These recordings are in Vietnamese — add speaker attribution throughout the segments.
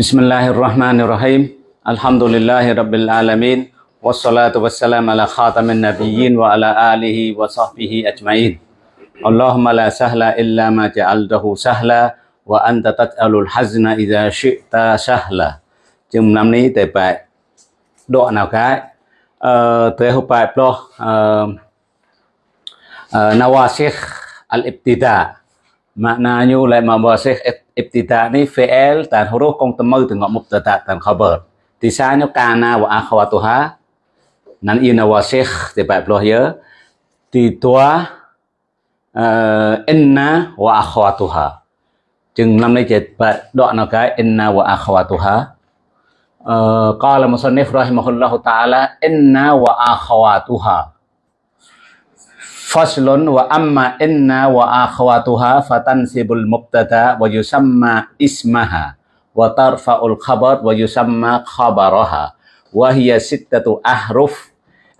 Speaker 1: Bismillahirrahmanirrahim. Alhamdulillahi rabbil alamin. Wassalatu wassalam ala khatamin nabiyyin wa ala alihi wa sahbihi ajma'in. Allahumma la sahla illa ma ja'altahu sahla wa anta tat'alul hazna idha syi'ta sahla. Chừng năm ní tệ bại độ nào cái ờ tệ hộp bại pro ờ nawasikh al-ibtida maknanya lại mà ابتداء នេះ فعل តាន huruf កងតមើទៅងក់មុខតតាតាន khabar ទីសាញូកាណាវអាខវតុហាណានអ៊ីណាវ៉ាសេខទេបែបលោះយើទីតួអឺអ៊ីណាវអាខវតុហាจึงลำในเจ็ดปะดอกนกายอินนาวะอัควาตุฮะเอ่อกล่าวมุสลิมรอฮิมะฮุลลอฮุตะอาลาอินนาวะอัควาตุฮะ Faslun wa amma inna wa akhwatuha fatansibul mubtada wa yusamma ismaha wa tarfa'ul khabar wa yusamma khabaraha wa hiya sittatu ahruf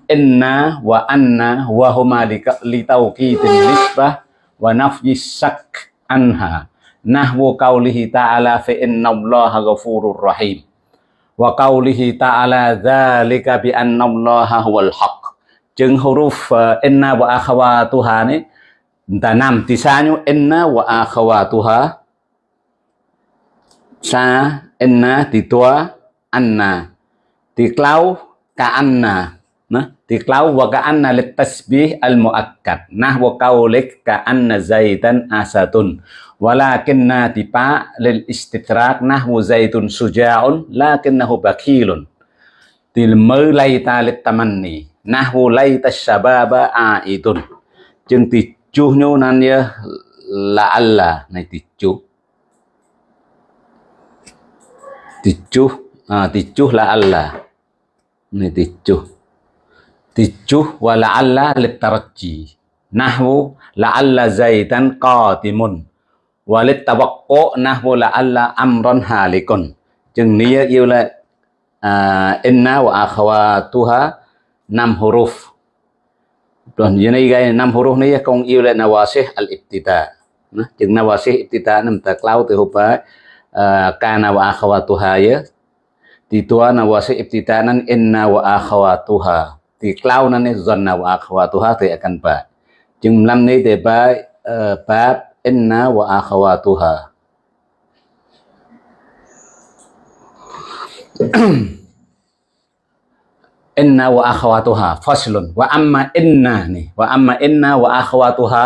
Speaker 1: inna wa anna wa huma litawqitin nisbah wa nafyi sak anha nahwu qawlihi ta'ala fa inna allaha ghafurur rahim wa qawlihi ta'ala dzalika bi anna allaha huwal haq chừng huruf uh, inna wa akhawatuha ni. Ta nam tisanyo inna wa akhawatuha. Sa inna ti tua anna ti klau ka anna nah ti klau wa ka anna lit tasbih al muakkad. Nah wa qaulik ka anna zaidan asatun. Walakinna tipa lil istitrak nahwu zaitun suja'un lakinnahu bakilun. Til mơ lay lit tamanni nahwu layta shababa aidun. Chừng ti chu nhu nan ya la alla này ti chu ti chu à ti chu la alla này ti chu ti chu wa la alla lit tarajji nahwu la alla zaitan qatimun walit tawaqqu nahwu la alla amran halikun. Chừng nia yêu là uh, inna wa akhawatuha năm huruf. Tuan ini gay năm huruf ni kong yêu là nawasih al ibtida nah chừng nawasih ibtida nam ta klau từ hupa kana wa akhawatuha ya. Di tua nawasih ibtida nan inna wa akhawatuha. Di klau nan ni zanna wa akhawatuha thì akan ba. Chừng năm ni thì ba bab inna wa akhawatuha inna wa akhawatuha faslun. Wa amma inna nih. Wa amma inna wa akhawatuha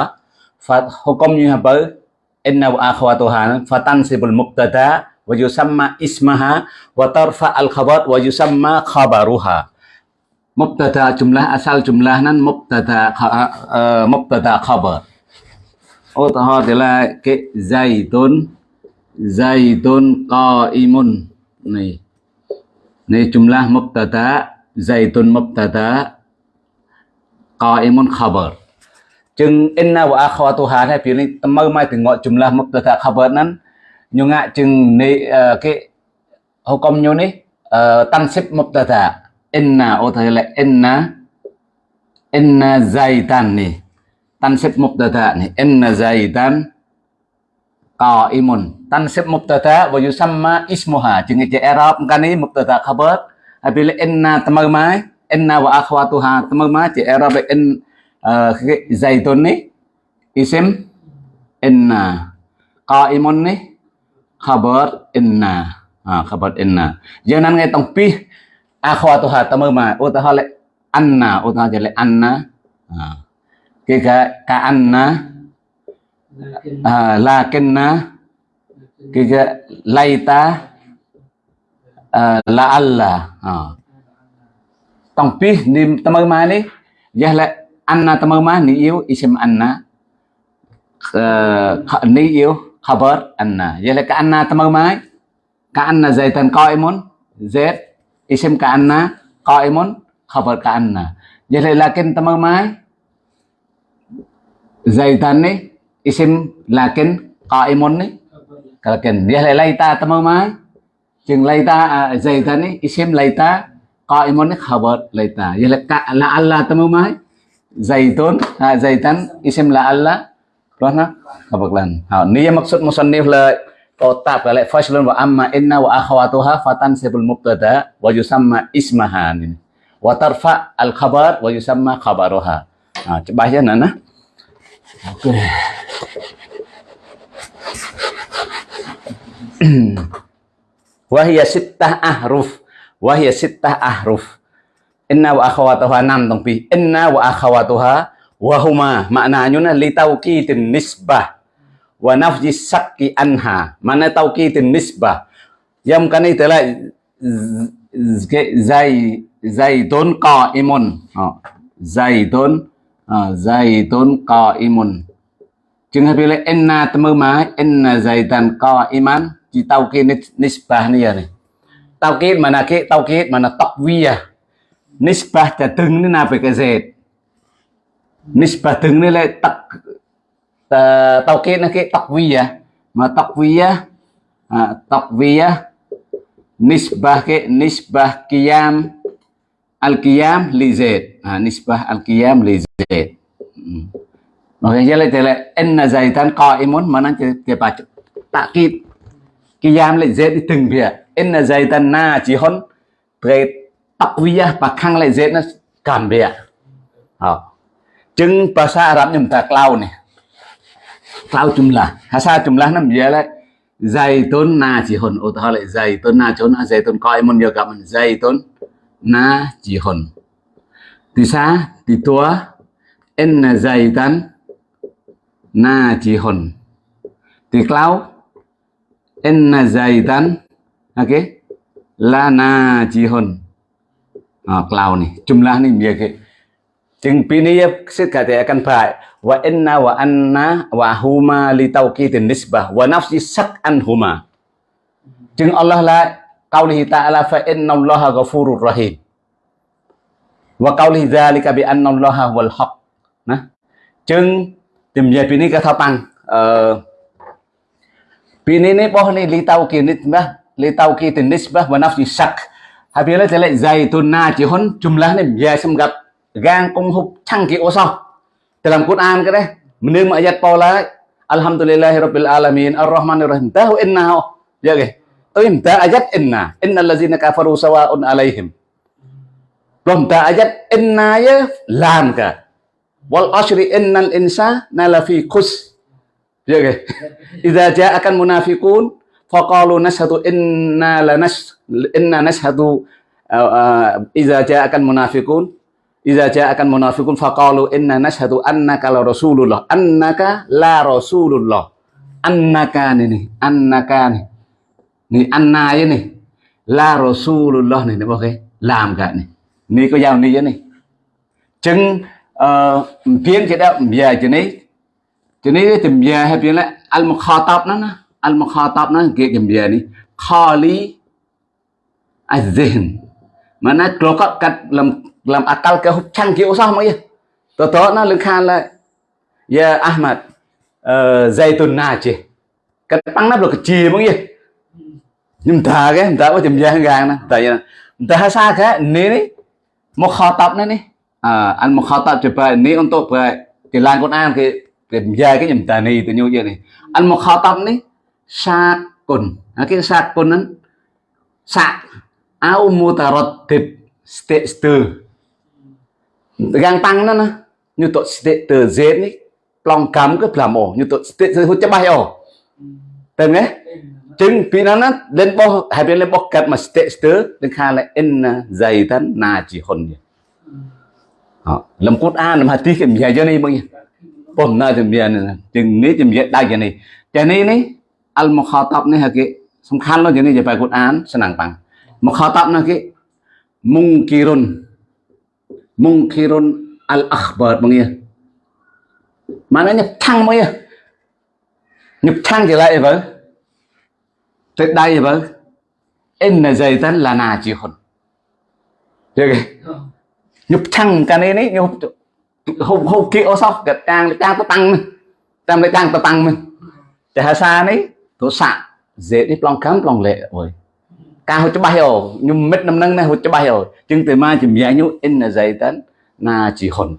Speaker 1: fa hukumnya apa? Inna wa akhawatuha. Fatansibul mubtada wa yusamma ismaha wa tarfa al khabar wa yusamma khabaruha. Mubtada jumlah asal jumlah nan mubtada uh, mubtada khabar Ô ta ho thì là cái zaitun zaitun qaimun. Này này jumlah mubtada zaitun mubtada, qaimun khabar. Chừng inna wa akhawatuha này phía này mơ mai từ ngọn jumlah mubtada khabar nan. Nhưng ngạ chừng này ờ, cái hukum nyo ni ờ, xếp mubtada. Inna, ô thầy là inna inna zaitan này xếp mubtada nih inna zaitan, qaimun. Tăng xếp mubtada, wa yusamma ismuha. Chừng cái i'rab kan ni mubtada khabar. Apabila inna tamau mai inna wa akhwatuha tamau mai chỉ i'rab in cái zaitun ni isim inna qaimun ni khabar inna à, khabar inna giờ nan nghe tông pi akhwatuha tamau mai ô ta ho lại anna ô ta lại anna. À. cái ka anna à, lakinna. Cái cái laita la alla tông pi ni tamau mai ni giờ lại anna tamau mai ni yêu isim anna ni yêu khabar anna giờ lại ka anna tamau mai ka anna zaitan qaimun zaid isim ka anna qaimun khabar ka anna giờ lại lakin tamau mai zaitan ni isim lakin qaimun ni kalakin dia laita tamu mai chừng laita zaitan ni isim laita qaimun khabar laita ya la alla tamu mai zaitun zaitan isim la alla đó nó khabar lan ha ni maksud musannif là Totab kala faslun wa amma inna wa akhawatuha fatansibul mubtada wa yusamma ismaha ini. Wa tarfa al khabar wa yusamma khabaruha. Ha, coba aja Nana. Oke. Okay. Wahia sittah ahruf. Wahia sittah ahruf. Inna wa akhawatuha nam tong pi. Inna wa akhawatuha wa huma maknanya li tauqidin nisbah. Wa nafji sakki anha. Mana tauqidin nisbah? Yang kan itu lah zai, zaitun qaimun. Zaitun zaitun qaimun. Ta phải là enna temu ma enna zaitan qaiman chỉ tauqid nisbah ni này tauqid mana ke tauqid mana taqwiyah nisbah ta từng ni na phải cái zait nisbah từng ni lại tak tauqid nó cái taqwiyah mà taqwiyah à, taqwiyah nisbah cái nisbah qiyam al qiyam li zaid à, nisbah al qiyam li zaid makanya lại là inna zaitan qa'imun mana dia baca. Takkid kiyam lại dễ đi từng việc in là dây tan na chỉ hôn về tắc vía và khăng lại dễ nó cảm việc ờ. Chứng bà sa Arab nhầm ta lâu này lâu chung là hà sa chung là nằm dễ lại dây tôn na chỉ hồn ô tô lại dây tôn na chốn à dây tôn coi môn nhiều gặp mình. Dây tôn na chỉ hồn thì xa thì tua. In là dây tan na chỉ hồn thì lâu Enna zaitan ok? la na jihun. À, cloud ni jumlah này dia cái Chừng pini sẽ cả thể akan phải. Wa inna wa anna wa huma li tawqitin nisbah. Wa nafsi sak anhuma chừng Allah la qawlihi ta'ala fa inna allaha ghafurur rahim. Wa qawlihi dhalika bi anna allaha wal haq. Nah chừng tìm về pini ka thao tăng. Ờ, pini ni boh ni li tawqin nisbah li tawqitin nisbah wa nafsi sak. Habila tele zaitun na chỉ hon jumlah ni về xem gặp gang kong hub chang ki osa dalam Quran ke deh menim ayat pola alhamdulillahirabbil alamin arrahmanir rahim tahu inna ya ke? To imta ayat inna. Innal ladzina kafaru sawaun alaihim. Belum ta ayat inna ya? Lam ka. Wal asri innal insa nalafi kus ya ke idza ja'akan munafiqun faqalu nashhadu inna lanas inna nashhadu uh, uh, idza ja'akan munafiqun idza ja'akan munafiqun faqalu inna nashhadu annaka la rasulullah. Annaka la rasulullah. Annaka ini, annaka này. Ni anna với này. La rasulullah này nó ok. Làm cả này. Ni có giao ni với này. Chứng uh, cái đó giờ chữ này. Chữ này tìm về hay phiên là al mukhatab nó nó. Al mukhatab nó kia tìm về này. Khali az-zihn. Mana kalau kat dalam làm akal ke chăng kiểu sao mà to to nó lưng khan lại ya Ahmad zaitun na chi cái tăng nó được cái chi mà gì nhưng ta cái ta có tìm về hàng nè tại vì ta xa cái này này một kho tập này này à anh một kho tập chụp này ông cái tìm cái nhầm tà này tự nhau vậy này. Anh một kho tập này sa cồn à, cái sa cồn nó sa au mutaratib state gang tăng nó nè. Như tội từ dễ ní lòng cắm cái làm ổ. Như tội hút cho bay ổ. Tên nghe. Chừng vì nó nè. Lên bó, hai bên lên bó cắt mà stệ stớ đến khai lại in à, dày thân nà chỉ hồn vậy. Làm cốt an làm hạt tí kiểm dài ប៉ុន្តែជំនះទាំងនេះជំនះដៃជានេះតែនេះនេះអលមខតបនេះគេសំខាន់នោះជានេះជាបែកគាត់អានស្នាំងបាំងមខតបនោះគេមុងគីរុនមុងគីរុនអលអខបាតមងនេះ maknanya thăng mới nhập thăng trở lại với tới đây với em là dày tan là nà chỉ hồn được nhập thăng cái này đấy nhập hôm hôm kia ô sao cái trang trang tôi tăng trang lại trang tôi tăng mình để hà sa đấy tôi sạ dễ đi plong cấm plong lệ rồi cao cho bay rồi, nhưng mít năm nâng này hồi cho bay rồi. chừng từ mai chỉ mía nhú in là giấy tấn na chỉ hồn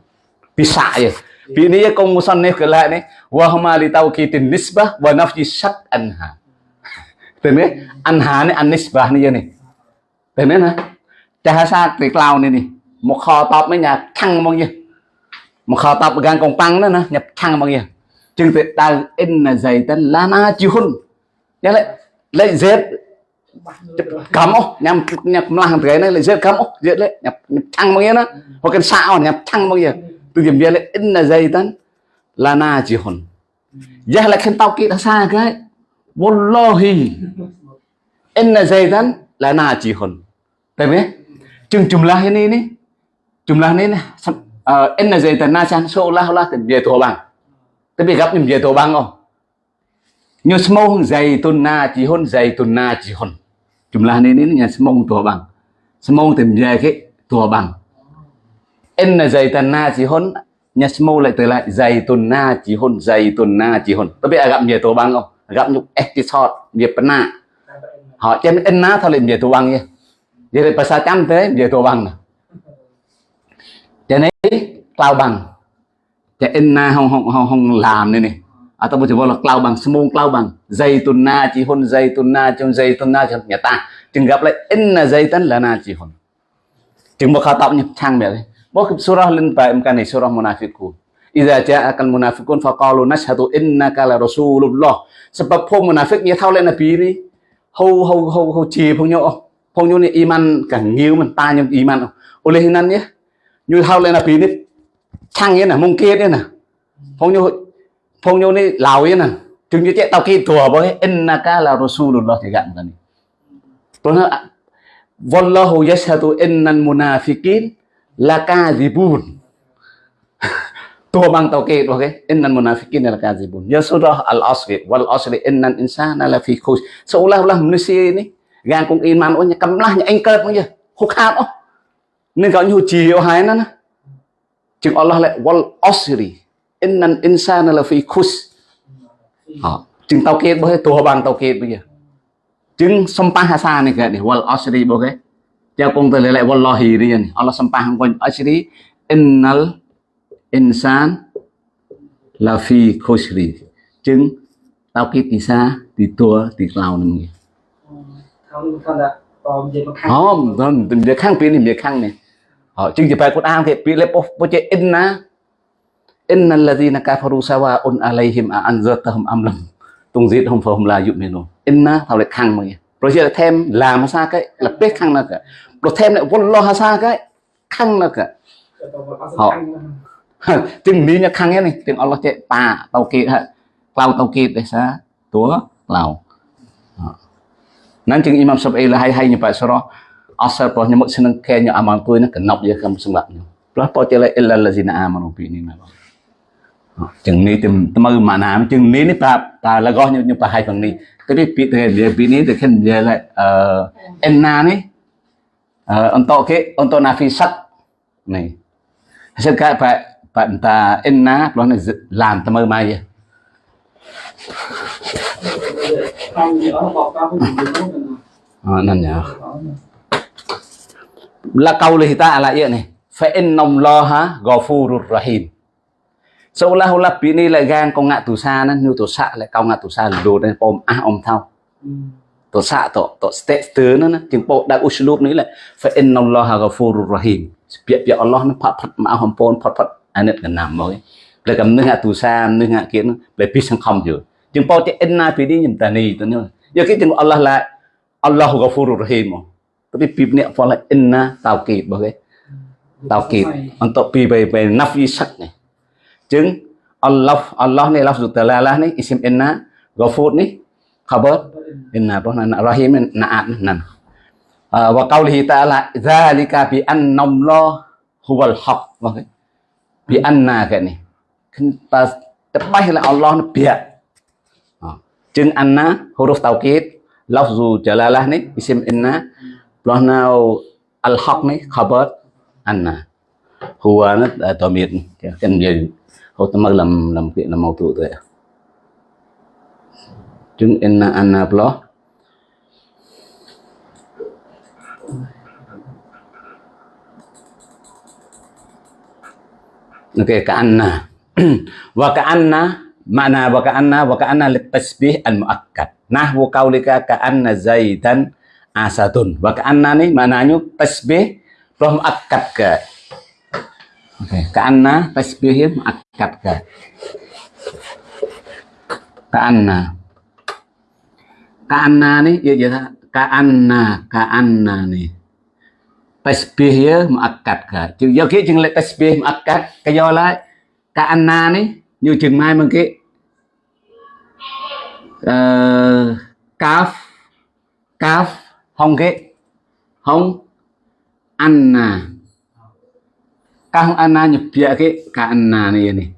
Speaker 1: bị bisa bị pi ni ya kong musan cái kala này, wa huma li tawqitin nisbah wa nafji shat anha thế này, anha này, ăn nisba này này. Tên đấy nè. Chả sa tuyệt lao này này. Một kho top mấy nhà thăng mong nhiêu mà khó tập gan công tăng đó nè, nhập thăng bao nhiêu. Chừng tuyệt ta in là dày tên na chi hun. Nhớ lại, lại dệt cắm ô nhằm nhập làm cái này lại dệt cắm ô dệt lại nhập nhập thăng bằng gì đó. Hoặc cái sao nhập thăng bao nhiêu. Từ điểm về lại in là dày tên na chi hun. Giờ lại khen tao kỹ đã xa cái. Wallahi thế này ní chùm là thế này nih na zeta na chan so la la seolah-olah to bang te Tapi gặp những dia to bang oh. Như zai zaitun na chi hon zai zaitun na chi hon jihun. Jumlah ini nih nya semua to bang. Semua tìm về ke to bang. Inna zaidan na chi hon nya semua lại từ lại zai zaitun na chi hon zai zaitun na chi hon te Tapi agak dia to bang oh. Gặp nhục episode việc na họ trên in na thôi liền về tù băng nha vậy thì pasal trăm thế về tù băng nè cho nên bằng cho nên na không không không làm nữa nè à tao muốn chỉ là cloud bằng, small cloud bằng dây tuần na chỉ hôn, dây tuần na trong dây tuần na trong nhà ta, chừng gặp lại in là dây tấn là na chỉ hôn chừng một khảo tạo nhập trang bè đấy bố kịp lên bài, em cái này surah munafiqun Iza ja'akal à, munafiqun faqalu nashhadu innaka la rasulullah. Sebab phong munafik nya thao lên là pi ni. Hâu hâu hâu hâu chì nhau. Phong nhau ni iman cả nghiêu mình ta nhưng iman. Oleh hinan ya như hao lên là pin ấy thăng yên là mông kia đấy nè. Phong như phong như này lào yên nè. Chừng như chạy tàu kia thua với in là rasulullah thì gặn cái này. Tôi nói à, wallahu yashhadu innal munafiqin lakadzibun tua bang tau ke okay innal munafiqin lakadzibun ya surah al asr wal asr innal insana lafi khus seolah-olah manusia ini gan kung iman oh kamlah nya engkel pun ya hukhat oh nên gọi như chỉ ở hai nó chừng Allah lại wal asri innal insana lafi khus. Họ chừng tau ke bởi tua bang tau ke bây giờ. Chừng sampah hasa này cái wal asri bởi cái. Jangan kong terlelek wallahi rian Allah sampah kong asri innal insan là phi khosri chứng tao kia thì xa thì tua thì lao nằm nghe
Speaker 2: không không đã còn gì mà khăn
Speaker 1: không không tình việc khăn pin thì việc Ờ, khăn này họ chứng chỉ phải cốt an thì pi lep bố chế inna inna là kafaru sawa un alayhim a anzartahum am lam. Tunzidhum phom la yu'minun. Inna thao lại khang mà rồi chế là thêm, làm sao cái, là biết khang là cả rồi thêm lại vốn lo sao cái? Khang là cả họ tiếng mỹ nhá khăn này. Tiếng Allah chế pa tàu kia ha clau tàu kia, để sa tua clau chừng Imam Syafi'i hay hai hai nyepat surah asal pos nyamuk seneng kenya amal tu nak kenap dia kan sebab ni pelah pos tela illal lazina amanu bi ni memang ចឹងនេះទៅមើលម៉ាណាមចឹងនេះនេះប្រាប់តាលកោះខ្ញុំខ្ញុំប្រហែលក្នុងនេះគឺនេះពាក្យទៅនិយាយពីនេះទៅខ្ញុំនិយាយអឺអេណា
Speaker 2: នេះអឺអន្តោគេអ
Speaker 1: ន្តោណាហ្វីសាត់នេះហើយកាបបតាអេណាព្រោះនេះឡានទៅមើលមកយេអឺណាស់ញ៉ា là câu lời ta là vậy này. لقوله تعالى يعني فإن الله غفور رحيم seolah olah bini lại gan con ngạ tù sa nó như tù sa lại cao ngạ tù sa đồ nên ôm a om thao ừ. tù sa tù tù step tứ nó nó tiếng bộ đã uslub nữa là phải in nông lo hà gà phù rù rahim biết biết Allah nó phát phát mà hom pon phát phát anh ấy nằm mới là cầm nước ngạ tù sa nước ngạ kiến nó lại biết sang không rồi tiếng bộ chỉ in na bini nhìn ta này tôi nhớ giờ cái tiếng Allah là Allah gà phù rù rahim tapi pi ni apa là enna tauqid bagai tauqid untuk pi về về nafi sắc này chừng Allah Allah này lafzul talalah này isim enna ghafur này khabar. Inna apa na rahim naat nan. Wa qawlihi ta'ala dzalika bi anna Allah huwal haq bagai bi anna cái này ta terbaik là Allah nó biak. Chừng anna huruf taukid lafzu jalalah ni isim inna plus nào al haq ni khabar anna huwa à, nó tamir kan giờ hô tâm làm làm chuyện là mâu tụ rồi à. chừng inna anna plus Oke, okay, ka'anna. Wa ka'anna makna wa ka'anna wa ka'anna litasbih al muakkad nahwu qaulika ka'anna zaidan asadun wa ka'anna ni maknanya tasbih roh muakkad ke okay. ka'anna tasbih muakkad ke ka'anna. Ka'anna ni ya ya ka'anna ka'anna ni. Tasbih ya muakkad ke chừng do kia chừng lại tasbih muakkad cái do lại ka'anna ni như chừng mai mà cái uh, caf caf không cái không ăn nà các không ăn nà nhập bia cái ka anna này này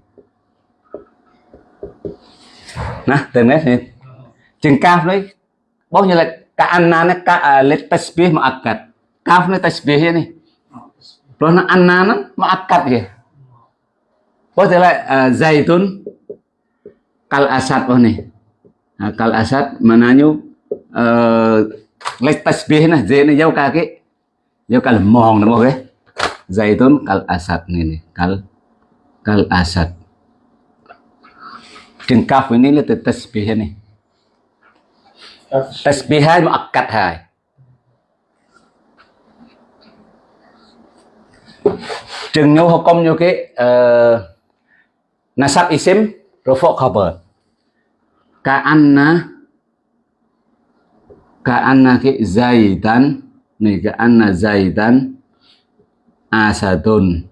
Speaker 1: nè từng nét này. Chừng cao đấy. Bao nhiêu là cả ka anna nó ka let tasbih mà akad caf nó tasbih này. Rồi nó ăn nà nó mà akad kìa. Có thể là uh, zaitun kal asad oh nih à, kal asad mananya uh, ờ, lek tasbih nah z này dấu ka cái dấu ka lemong namo okay zaitun kal asad nih nih kal kal asad chừng kaf ini là từ tasbih này. Tasbih hai muakkad hai. Trường nhau học công nhau cái uh, nasab isim rofok khabar ka anna ki zaidan nih ka'anna zaidan asadun.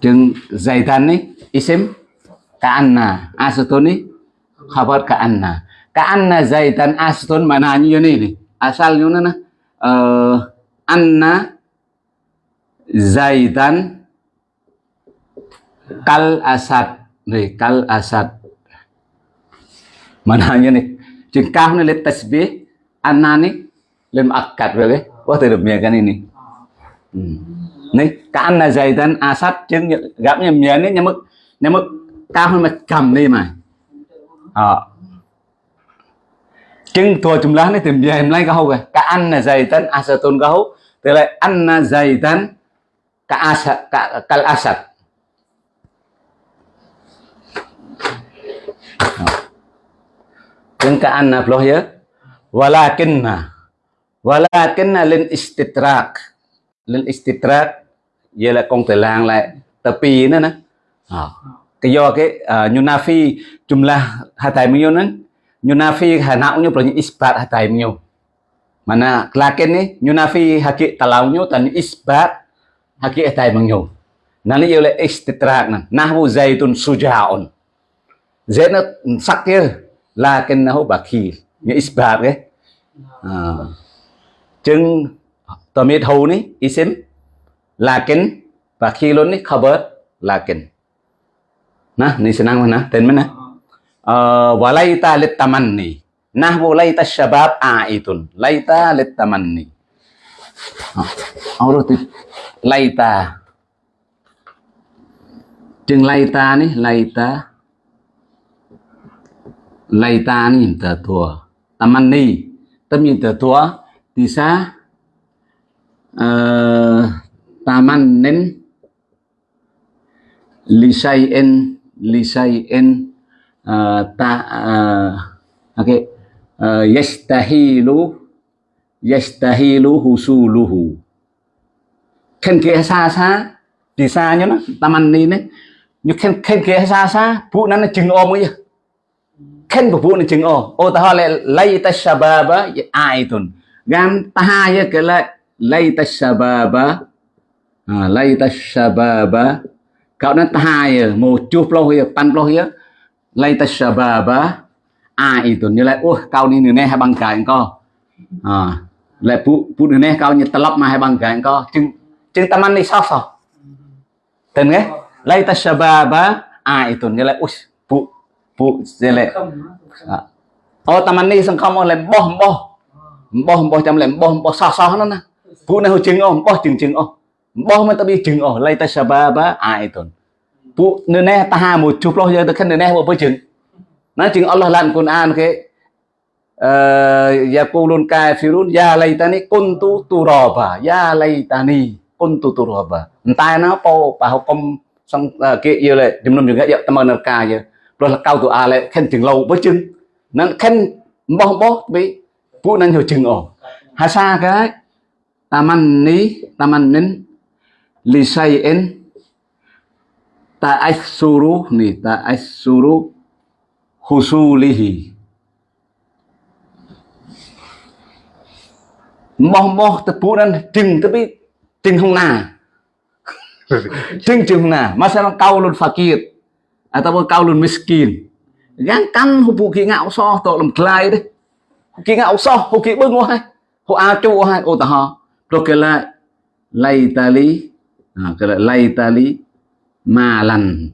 Speaker 1: Chừng zaidan nih isim ka'anna asadun nih khabar ka'anna ka'anna zaidan asadun maknanya ini nih asalnya mana uh, anna zaidan kal asad. Nih kal asad. Mananya nih chừng cao nó lên tasbih anani lên akat rồi đấy có thể được miệng cái này nih hmm. nih là dày zaidan asad chừng gặp nhà miệng đấy nhưng mức nhưng mức cao hơn mà cầm đi mà. Ờ. Chừng thua chúng jumlah này tìm về em lấy cái hậu cái ka anna zaidan asatun cái hậu tức là dày zaidan à cả asad cả kal asad Yung kaan na floh ya. Walakinna. Walakinna lin istitrak. Lin istitrak. Vậy là con từ làng lại tờ pi nữa nè. À. Cái do cái ờ, uh, Yunafi jumlah hatai mio nè. Yunafi hanau nyo pro isbat hatai mio. Mana lakin ni Yunafi haki talau nyo tan isbat haki hatai mio. Nani yêu là istitrak nè. Nahwu zaitun sujaun. Zaid nó sắc kia lakinnahu bakhil nghĩa isbat cái à. chừng tamit hầu ní isim. Lakin bakhilun ní khabar lakin. Nah ni senang mana? Ten mana? Uh, walaita tamanni nahwu laita syabab aitun laita lit tamanni Allah tu. Laita. Chừng laita ní laita lại ta nhìn tatua thua tâm tatua tisa uh, tamannin lisain lisain uh, ta uh, okay ờ, uh, yastahilu yastahilu husuluhu. Khen kia xa xa thì xa nhớ nó tamanni đấy. Nhưng khen khen kia xa xa phụ nó nó chừng ôm ấy khen phục vụ nữ chứng ô ô ta hỏi lại lấy ta shababa ai tuần gam ta hai cái lại lấy ta shababa. À, lấy ta shababa. Cậu nó ta hai một chút lâu hier pan lâu hier lấy ta shababa ai tuần như lại ô cậu đi nè hai bằng cái co. À lại phụ phụ nửa nè cậu như ta lắp mà hai bằng cái co. Chừng chừng ta ăn đi sao sao? Tên nghe? Lấy ta shababa ai tuần như lại ពួកសិលេអូតាមនេះសង្ឃឹមអូលែបោះបោះបោះបោះចាំលែបោះបោះសោះសោះនោះណាពួកនេះជឹងអូបោះជឹងជឹងអូបោះមិនទៅវាជឹងអូឡៃតែសាបាបាអាយតុនពួកនៅនេះតាហាមួយជុះផ្លោះយើងទៅខិននៅនេះពួកជឹងណាជឹងអល់ឡោះឡានគុណអានគេអឺយ៉ាគូលុនកែហ្វីរុនយ៉ាឡៃតានីគុនទូទូរ៉ាបាយ៉ាឡៃតានីគុនទូទូរ៉ាបាតែណាពោប៉ះគុំសង្គេយល់ចំនួនយើងយកតាមនៅការយើង rồi là cao tụ à lại khen chừng lâu với chừng. Nó khen bó bó bị phụ năng hiểu chừng ổ. Hà sa cái taman ni taman min li sayin ta asuru ni ta asuru husulihi moh moh tepu dan jeng tapi jeng hong na jeng jeng hong na masalah kaulun fakir ataupun kaulun miskin. Gan kan hubu ki ngạo so tội làm klai de ki ngạo so hụp kỳ bưng hoa hụp a chu hai. Ô ta ha rồi cái lại lay tali à, cái lại lay tali malan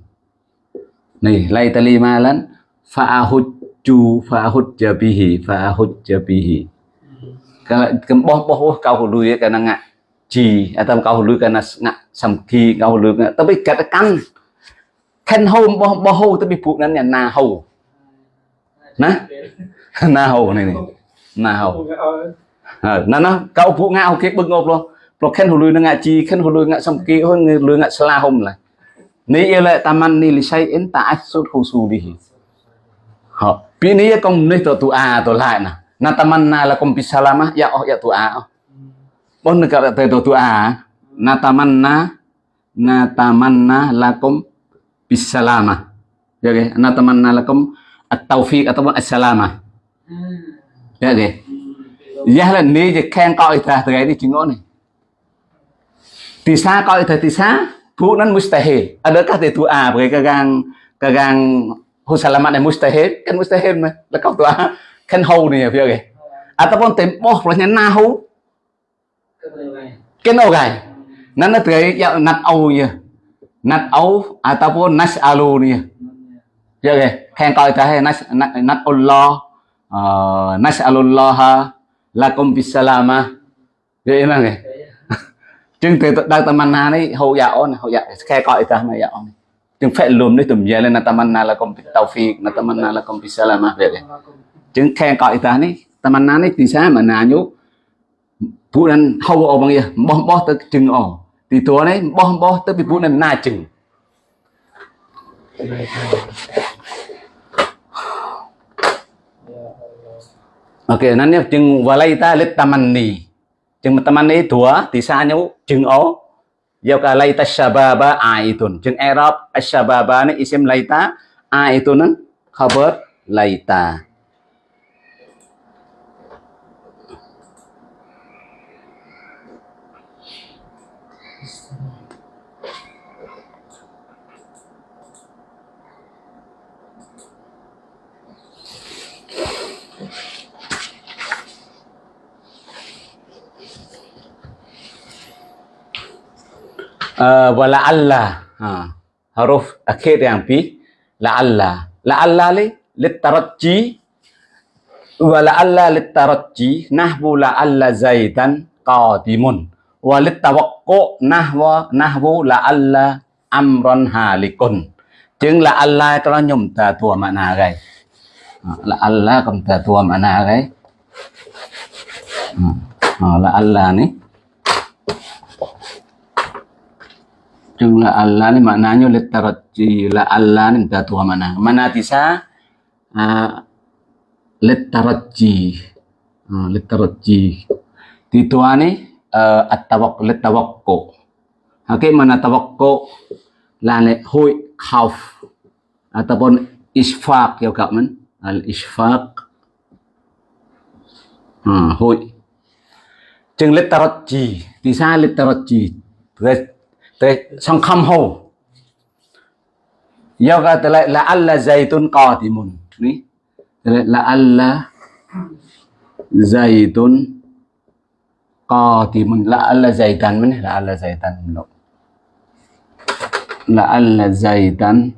Speaker 1: này lai tali malan fa'ahujju fa'ahujja bihi fa'ahujja bihi kalau kembah boh kau hulu ya kana ngak ji atau à, kau hulu kana ngak samki kau hulu ngak tapi katakan khen home tới bị tapi bukan yang na hầu. Nè na hầu này này. Na hầu. Ờ, na nó nó cậu phụ ngạo kia bưng ngộp luôn. Rồi khen hulu nó ngạ chi khen hulu ngạ samki hơn người lừa ngạ sala home này, ni yêu lại taman ni li say in ta asut husu đi họ pi ni công ni to tu a à to lại nè natamanna lakum mà, ya oh ya tu'a à à. bon na, na to tu'a na là lakum bisalamah ya ge natamanna lakum at-taufiq ataupun as-salamah ya ge ya là ni je khen coi ta từ cái chừng này tisa coi ta tisa phụ nan mustahil. Adakah dia tu a bagi kagang kagang gang husalamat này mustahil. Kan mustahil mà tu a kan hau ni ya, phía ge. ataupun tempoh plusnya nahu Kenau gai. Nan na nó ya nat au ya nát âu ataupun nas alu nih ya kìa khen coi ta hay nas nat Allah nas alullah lakum bisalama. Vậy mà kìa chừng từ đang tamanna này hậu dạo này hậu dạo khe coi ta mà dạo này chừng phải lùm đấy tụm giờ lên là tamanna lakum bitawfiq na tamanna lakum bisalama. Vậy kìa chứng khen cõi ta ní tamanna ní thì sao mà nà nhú? Phụ nên hầu ổ bằng gì bó bó tới chừng ổ thì tua đấy bó bó tới bị phụ nên na chừng. Ok nên nếu chừng vào đây ta lít tamanni chừng tamanni tua thì sao nhú chừng ổ. Yau ka laita shababa aitun. Jeng Arab ashababa ni isim laita aitun khabar laita. Uh, wa la'alla. Ha, huruf akhir yang pi la'alla. La'alla li litarajji. Wa la'alla litarajji. Nahwu la'alla zaitan qadimun. Wa litawaqqu nahwa nahwu la'alla amron halikun. Chứng là Allah cho nó nhầm tà thua mà nà gầy là Allah cầm tà thua mà nà gầy là Allah nih Jumlah Allah ni maknanya litaraji la Allah ni minta Tuhan mana mana tisa uh, litaraji uh, litaraji di Tuhan ni uh, at-tawak litawakku Oke mana tawakku là lệ hội khawf ataupun isfaq ya kak men. Al isfaq uh, hội chừng litaraji tisa litaraji Thế xong khăm hồ Yoga tức lại là Allah dày tôn cò thì mùn Ní là Allah dày tôn cò thì mùn là Allah zaitan mình là Allah dạy tan lộ là Allah zaitan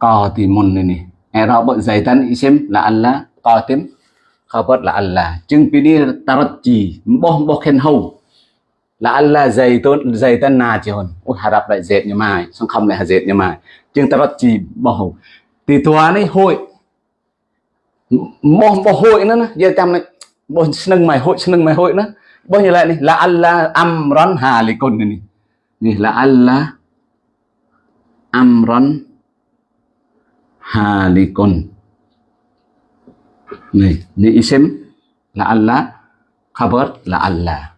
Speaker 1: rõ ini Arab zaitan xem, là Allah cò tím khâu bớt là Allah chứng pini taraji boh boh khen hầu là Allah zaitun nà na hồn, ôi đập lại dệt như mày, xong không lại dệt như mày. chương ta chỉ bảo thì thua này hội mong bầu hội nữa nè. giờ chăm này bầu sưng mày hội sưng mày hội nữa. Bao nhiêu lại này là Allah amran con này này là Allah amron con này ni isim là Allah khabar là Allah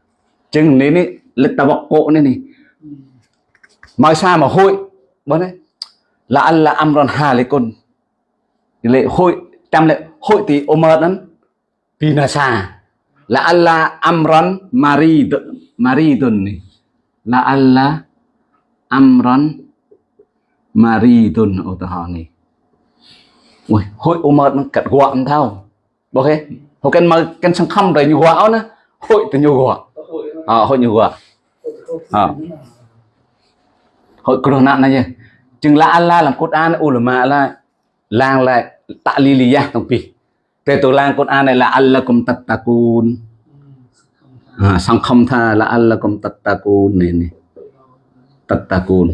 Speaker 1: chừng lực này lịch tawaqqu nên này mai sa mà hội bọn ấy là Allah amron hà lệ hội trăm lệ hội thì Omar lắm. Vì là Allah amron marid maridun này. Là Allah amron maridun ô tô họ này. Ui, hội Omar nó cật gọn thao ok hồi cần mà cần sang khăm rồi nhiều quạo nữa hội từ nhiều quạo
Speaker 2: có hội
Speaker 1: à hội nhiều À. hội corona này nhỉ. Chừng là Allah làm Quran ulama là lang lại ta'liliyah tông pi thế tổ lang an này là Allah cùng tật tattaqun à, ờ, sang không tha là Allah cùng tật ta tattaqun này này tattaqun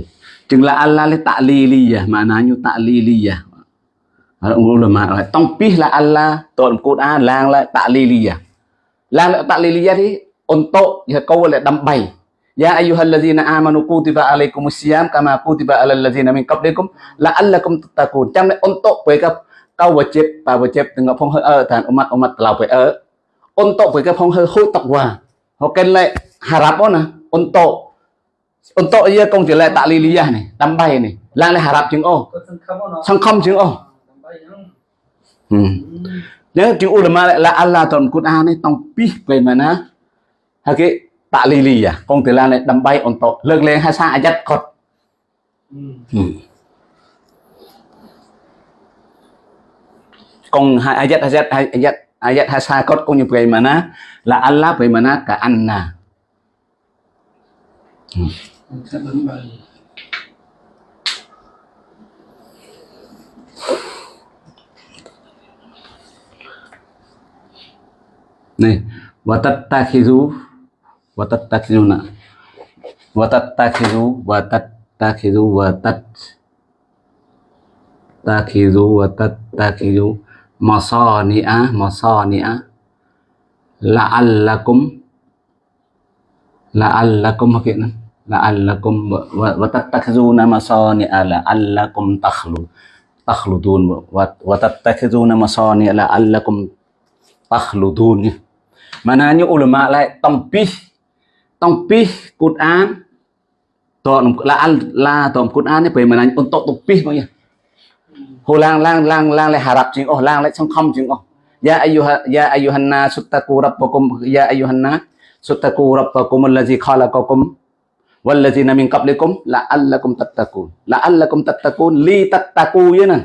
Speaker 1: chừng là Allah là tạ li li ya ulama lại tông pi là Allah tổ Quran lang lại ta'liliyah lang lại ta'liliyah thì untuk ya là đâm bày Ya ayyuhallazina amanu kutiba alaikumus siyam kama kutiba alal ladzina min qablikum la'allakum tattaqun. Trong này untuk mereka kau wajib và wajib dengan phong hơi ở thành umat umat telah phải ở. Untuk mereka phong hơi hối taqwa. Hoken lại harap nè. Untuk untuk ia công chỉ lại tạ liliyah này, đâm bay này. Lang lại harap chứng ô. Sang không chứng ô. Nhớ chữ ulama lại là Allah trong Quran này tông pi về mà nó. Hay cái tạ liliyah công từ là này đâm bay untuk lực lên hay sa ayat kot.
Speaker 2: Ừ.
Speaker 1: Hmm. Kung ha- ayat ayat ayat ayat hasakot kung yung bagaimana la Allah bagaimana ka anna.
Speaker 2: Mình sẽ bấm bay
Speaker 1: Nih, wa tattakhizu wa tattakhizuna. Wa tattakhizu wa tattakhizu wa tat takhizu wa tattakhizu masani'a masani'a la'allakum la'allakum maksudnya la'allakum wa wa tattakhizuna masani'a la'allakum takhlu takhludun wa wa tattakhizuna masani'a la'allakum takhludun nha. Maknanya ulama lại tông tempih Quran toknom la la tom Quran ni pe menang untuk tempih bang ya ho lang lang lang lang le harap jing oh lang le sangkhom jing oh ya ayyuha ya ayyuhan nas taqu rabbakum ya ayyuhan nas taqu rabbakum allazi khalaqakum wallazina min qablikum la'allakum tattaqun la'allakum tattaqun li tattaqu យណា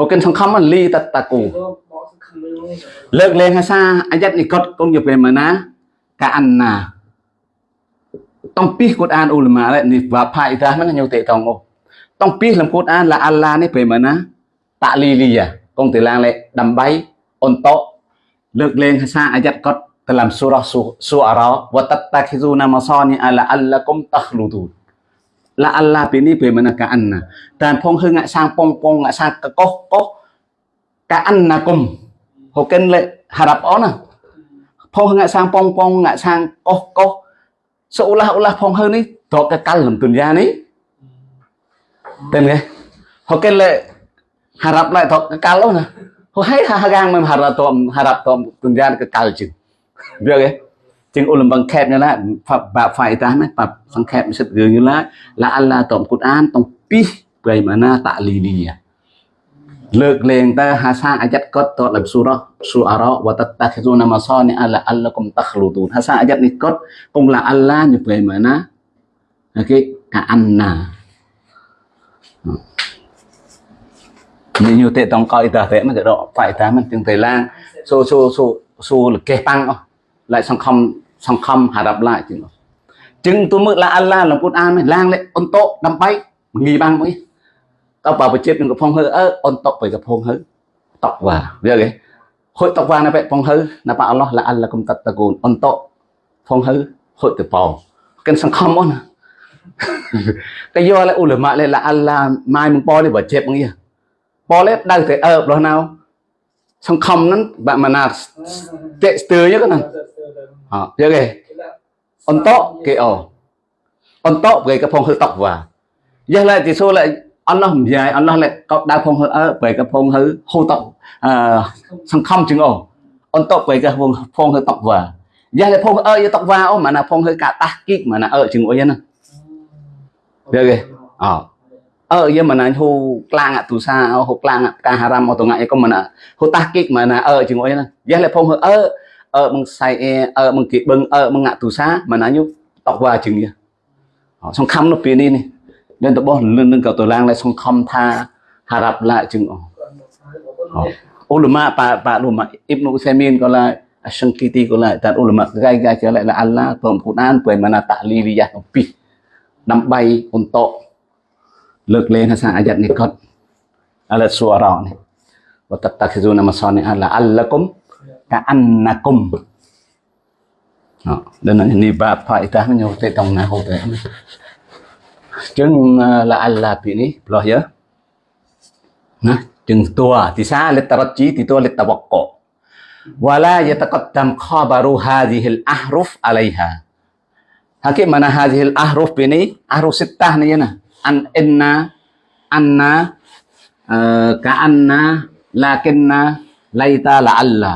Speaker 1: ហូកិនសង្ឃឹម
Speaker 2: លីតតាគូលើក
Speaker 1: លែងហាសាអាយ៉ាត់នេះកត់កុំយកពេលមកណាកាអានណា Tong Quran ulama lah ni bapa itah mana nyote tong oh. Tong pih dalam Quran lah Allah ni bagaimana takliliyah. Kong telang lek dambai untuk lek leng hasa ayat kot dalam surah suara wa tattakhizuna masani ala allakum takhludun. La Allah pini bagaimana ka anna. Dan pong heng ngak sang pong pong ngak sang kekoh koh ka annakum. Hoken lek harap ona. Pong ngak sang pong pong ngak sang koh koh seolah-olah Pongheu ini dok kekal dalam dunia ini tên họ kêu lệ Hà Rập lại thọ cá lâu nè họ hay Hà Gang mà Hà Rập tôm Hà Rập tôm từng ra cái cá chừng biết cái chừng ôn bằng kẹp như là phạm bà phải ta nè phạm sang kẹp sẽ gửi như là là Allah tôm cút an tôm pi vậy mà na tạ lì lì à លើកលែងតើហាសាអាយ៉ាត់គាត់តដល់ស៊ូរ៉ាស៊ូអារ៉ាវតតាខិស៊ូណាម៉ាសានីអាឡាអល់ឡគុំតខលូទូនហាសាអាយ៉ាត់នេះគាត់គង់ឡាអល់ឡាញព្រៃម៉ាណាអូខេកាអានណានេះយូទេតងកោយតាតែមិនទៅដកហ្វាយតាមិនទាំងតែឡាស៊ូស៊ូស៊ូស៊ូលកេប៉ាំងអស់lại សង្ខំសង្ខំហារាប់ឡាជាងចឹងទូមើលឡាអល់ឡាលំពុតអានឡាងលេអ៊ុនតូដើម្បីងីបាំងមក tao តើបើប្រជិតនឹងកំផុងហើអើអនតុបទៅកំផុងហើតក់វ៉ាវាគេហូចតក់វ៉ាណាបែកកំផុងហើណាប៉អល់ឡោះឡាអាល់ឡាគុំតតកូនអនតុផុងហើហូចទៅប៉ោកិនសង្ឃឹមអូនណាតែយកអ៊ូលម៉ាលេឡាអាល់ឡាម៉ាយមងប៉នេះបើជិតងនេះប៉លេដៅតែអើបលោះណៅសង្ឃឹមហ្នឹងបាក់ម៉ាណាតេស្ទើយហ្នឹងអើយកគេអនតុគេអូអនតុគេកំផុងហើតក់វ៉ាយះឡែទីសូឡែ អល់ឡោះនិយាយអល់ឡោះលេកោដៅផងហឺអើបែកផងហឺហូតអឺសង្ខំជាងអូអន្តបែកផងផងហឺតកវ៉ាយ៉ាលេផងអើយតកវ៉ាអូម៉ាណាផងហឺកាតាស់គីកម៉ាណាអើជាងអុយណាយកគេអោអើយើងមិនណាហូក្លាំងអទូសាហូក្លាំងកាហារ៉ាំអត់ងាយក៏មិនហូតាស់គីកម៉ាណាអើជាងអុយណាយ៉ាលេផងហឺអើអើមកសៃអេអើមកគេបឹងអើមកអទូសាម៉ាណាយុតកវ៉ាជាងនេះសង្ខំនៅពេលនេះនេះ lên tập bốn lên nâng cầu tổ lang lại xong khom tha hà gặp lại chừng ờ. ô lùm bà bà lùm Ibn ibnu semin có lại à, sang kiti có lại tạt ô lùm gai gai trở lại là Allah tổng phụ an tuổi mà là tạ li li giác pi nắm bay con tọ. Lực lên hay sang ayat này con? Ala suara này. Và tập tạc sử dụng Amazon này là Allah cung ta anh na cung đó nên là ni bà phải ta mới nhau tới tông na hô tới nè chừng tua. Thì sa lết tarajji thì tua lết tawaqqu wala yataqaddam khabaru hadhihi al-ahruf 'alayha. Hakik mana hadhihi al-ahruf ini ahruf sittah ni na an inna anna uh, ka'anna lakinna laita la'alla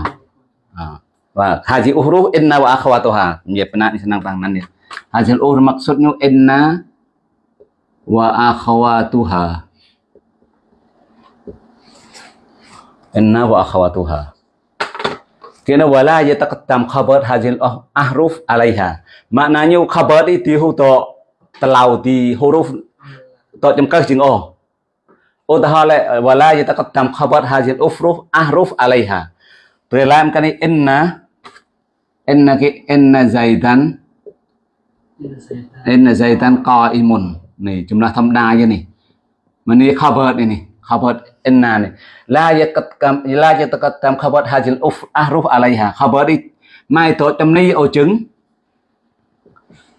Speaker 1: uh, và hadhihi uhruf inna wa akhawatuha dia pernah ni senang tangan dia hadhihi uhruf maksudnya inna wa akhawatuha. Inna wa akhawatuha. Kena wala yataqaddam khabar hadhil ahruf alaiha. Maknanya khabar itu to telau di huruf to jemkah jeng oh. Oh tahala wala yataqaddam khabar hadhil ufruf ahruf alaiha. Dalam kan inna inna ki inna zaidan. Inna zaidan qaimun nih jumlah thamda je nih mani này ini khabar inna này la yataqaddam la yataqaddam khabar Uff, uf ahruf alaiha cover đi. Mai tổ chấm ni ô chứng.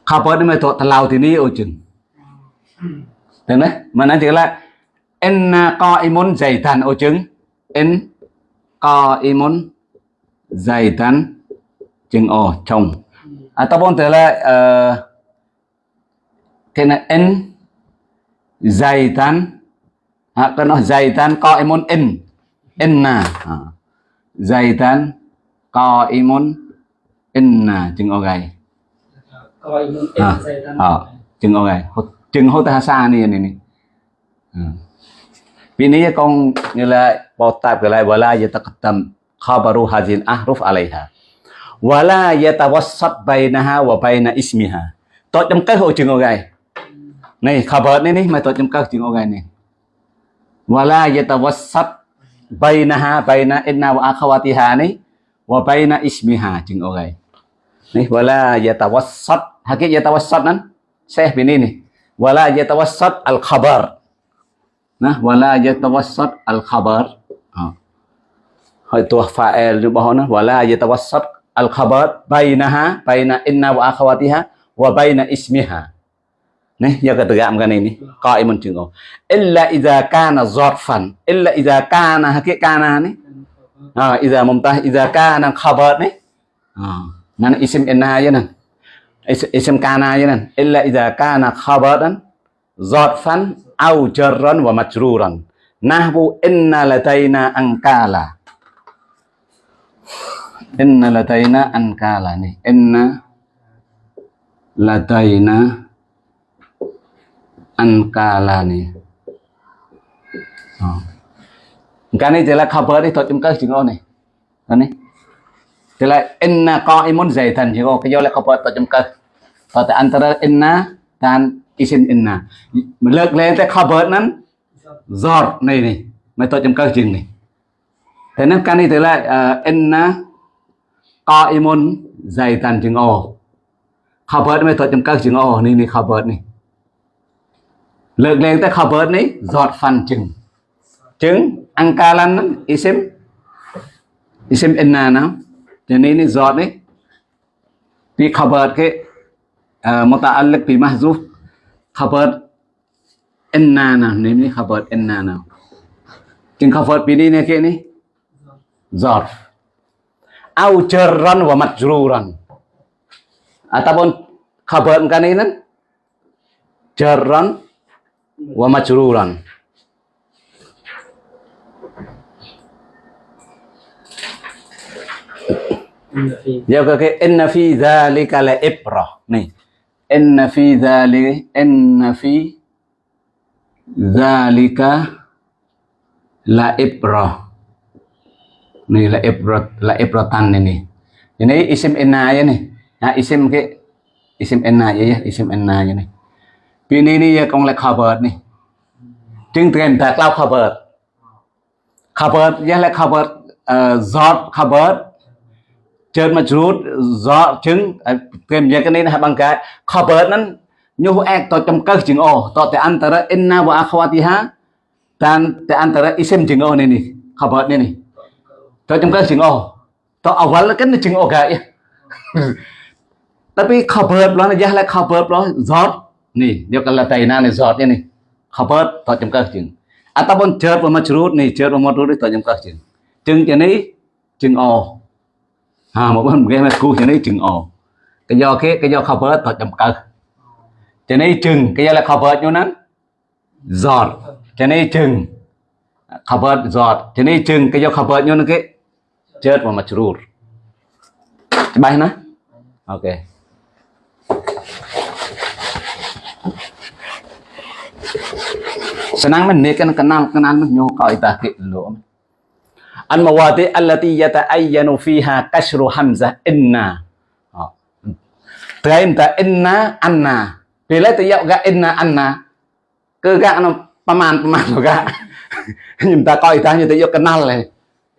Speaker 1: Cover đi mai to talau thì ni ô chứng, được đấy mà nói chỉ là inna qaimun zaitan ô chứng. In qaimun zaitan chừng ô chồng ataupun à, là uh, kena n zaitan. Ha kena zaitan qaimun in inna ha. zaitan qaimun inna chừng o gai
Speaker 2: coi muốn
Speaker 1: à,
Speaker 2: em dây tan
Speaker 1: à, chừng o gai chừng hô ta sa ni ni ni Vì นี้ con như là bao tạp cái lại wala yataqaddam khabaru hazin ahruf alaiha. Wala yatawassat bainaha wa baina ismiha. To trong cái hội chừng o gai này khabar này này mà to trong các chừng o gai này. Wala yatawassat bainaha baina inna wa akhawatiha này. Wa baina ismiha chừng o gai này wala yatawassat. Hakik yatawassat nan saya ini nih wala yatawassat al khabar nah wala yatawassat al khabar hỏi tua fa'il di bawah nah wala yatawassat al khabar bainaha baina inna wa akhawatiha. Wa baina ismiha nih ya ketegakkan ini. Qaimun chừng illa idza kana zarfan illa idza kana hakik kana nih à idza mumtah idza kana khabar nih à nan isim inna aja nan. Is- isim kana aja nan. Illa idza kana khabaran zarfan au jarran wa majruran. Nahwu inna ladaina ankala. Inna ladaina ankala nih inna ladaina Ankalani oh. cái này thì là cover đi thôi chúng ta chừng này. Cái này. Thì là inna qaimun zaitan thì có cái do là cover thôi chúng ta và tại antara inna dan isin inna. Mà lược lên tới cover nắn giọt này này. Mà tôi chấm cơ chừng này. Thế nên cái này thì là uh, inna qaimun zaitan chừng o cover mà tôi chấm cơ chừng o này này cover này lược lên tới cover này giọt phần chừng chừng angkalan isim isim inna nào. Cho nên ini giọt đấy vì cover cái uh, muta'alliq bi bớt khabar inna nào. Nếu bớt khabar inna nào. Chừng khabar pilih ni ke ni zarf au jarran wa majruran ataupun khabar kan ini jarran wa majruran. Ya, oke. kata inna fi dzalika la ibrah nih. Inna fi dzalika inna fi dzalika la ibrah nih la ibrat la ibratan ini. Ini isim inna ya nih. Nah isim ke isim inna ya, ya. Isim inna ya nih. ini ni ya kong là khabar nih chứng tiền ta cloud khabar khabar ya là khabar uh, zot khabar ជើងមកជ្រូតសក់ជឹងគេនិយាយគ្នាណាបងកាខបឺតហ្នឹងញុះអែកតចំកើសជើងអូតតែអន្តរអ៊ីនណាវ៉ាខ្វាទីហាតានតែអន្តរអ៊ីសិមជើងអូនេះនេះខបឺតនេះនេះតចំកើសជើងអូតអវលកិនជើងអូកា tapi khabar lo nó là khabar lo zot nih dia kalau taina nih chừng à ta to jam kah jeng ataupun jer wa majrur nih jer wa majrur to jam chừng chừng jeng này chừng o à một bên game cu cho này chừng o cái do cái cái do cover thật chậm cơ cho này chừng. Cái do là cover như nắng giọt. Cho này chừng. Cover giọt. Cho này chừng. Cái do cover như nó cái chết mà mặt rùa bài nè ok. Senang men kan kenal kenal men nyoh kau itaki lo. Al mawadi allati yata'ayyanu fiha kasru hamzah inna. Oh. Train ta inna, anna. Bila tu yau ga inna, anna. Ke ga no paman paman lo ga. Nhưng ta kau itah nyoh tu kenal le.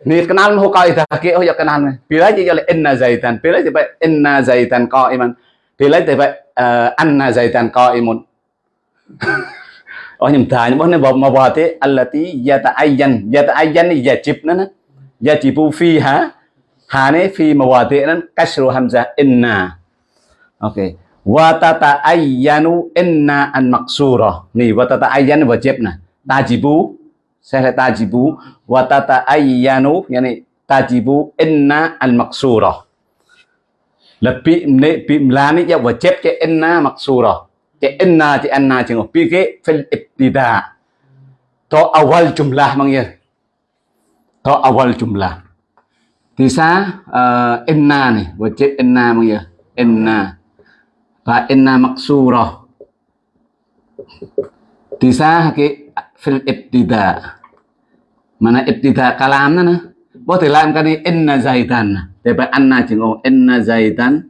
Speaker 1: Ni kenal ho kau itaki ho oh yau kenal le. Bila je yau inna zaitan. Bila je inna zaitan kau iman. Bila je eh, anna zaitan kau imun. Oh nhưng ta nhưng mà mà vào thế allati yata'ayyan yata'ayyan ni yajib nè. Yajibu fiha phi mà fi thế nan kasru Hamza, inna. Okay wa tata'ayyanu inna an maksura ni wa tata'ayyan wajib nah tajibu saya tajibu wa tata'ayyanu yani tajibu inna al maksura lebih ni bimlani dạ, ya wajib ke inna maksura cái inna thì anna chừng ngọc pi cái fil ibtida to awal jumlah mang ya to awal jumlah thì sa ờ, uh, inna này và chết inna mang ya inna và inna maksura thì sa cái fil ibtida mana ibtida kalam nó nè. Có thì làm cái này inna zaitan để phải anna chừng ngọc inna zaitan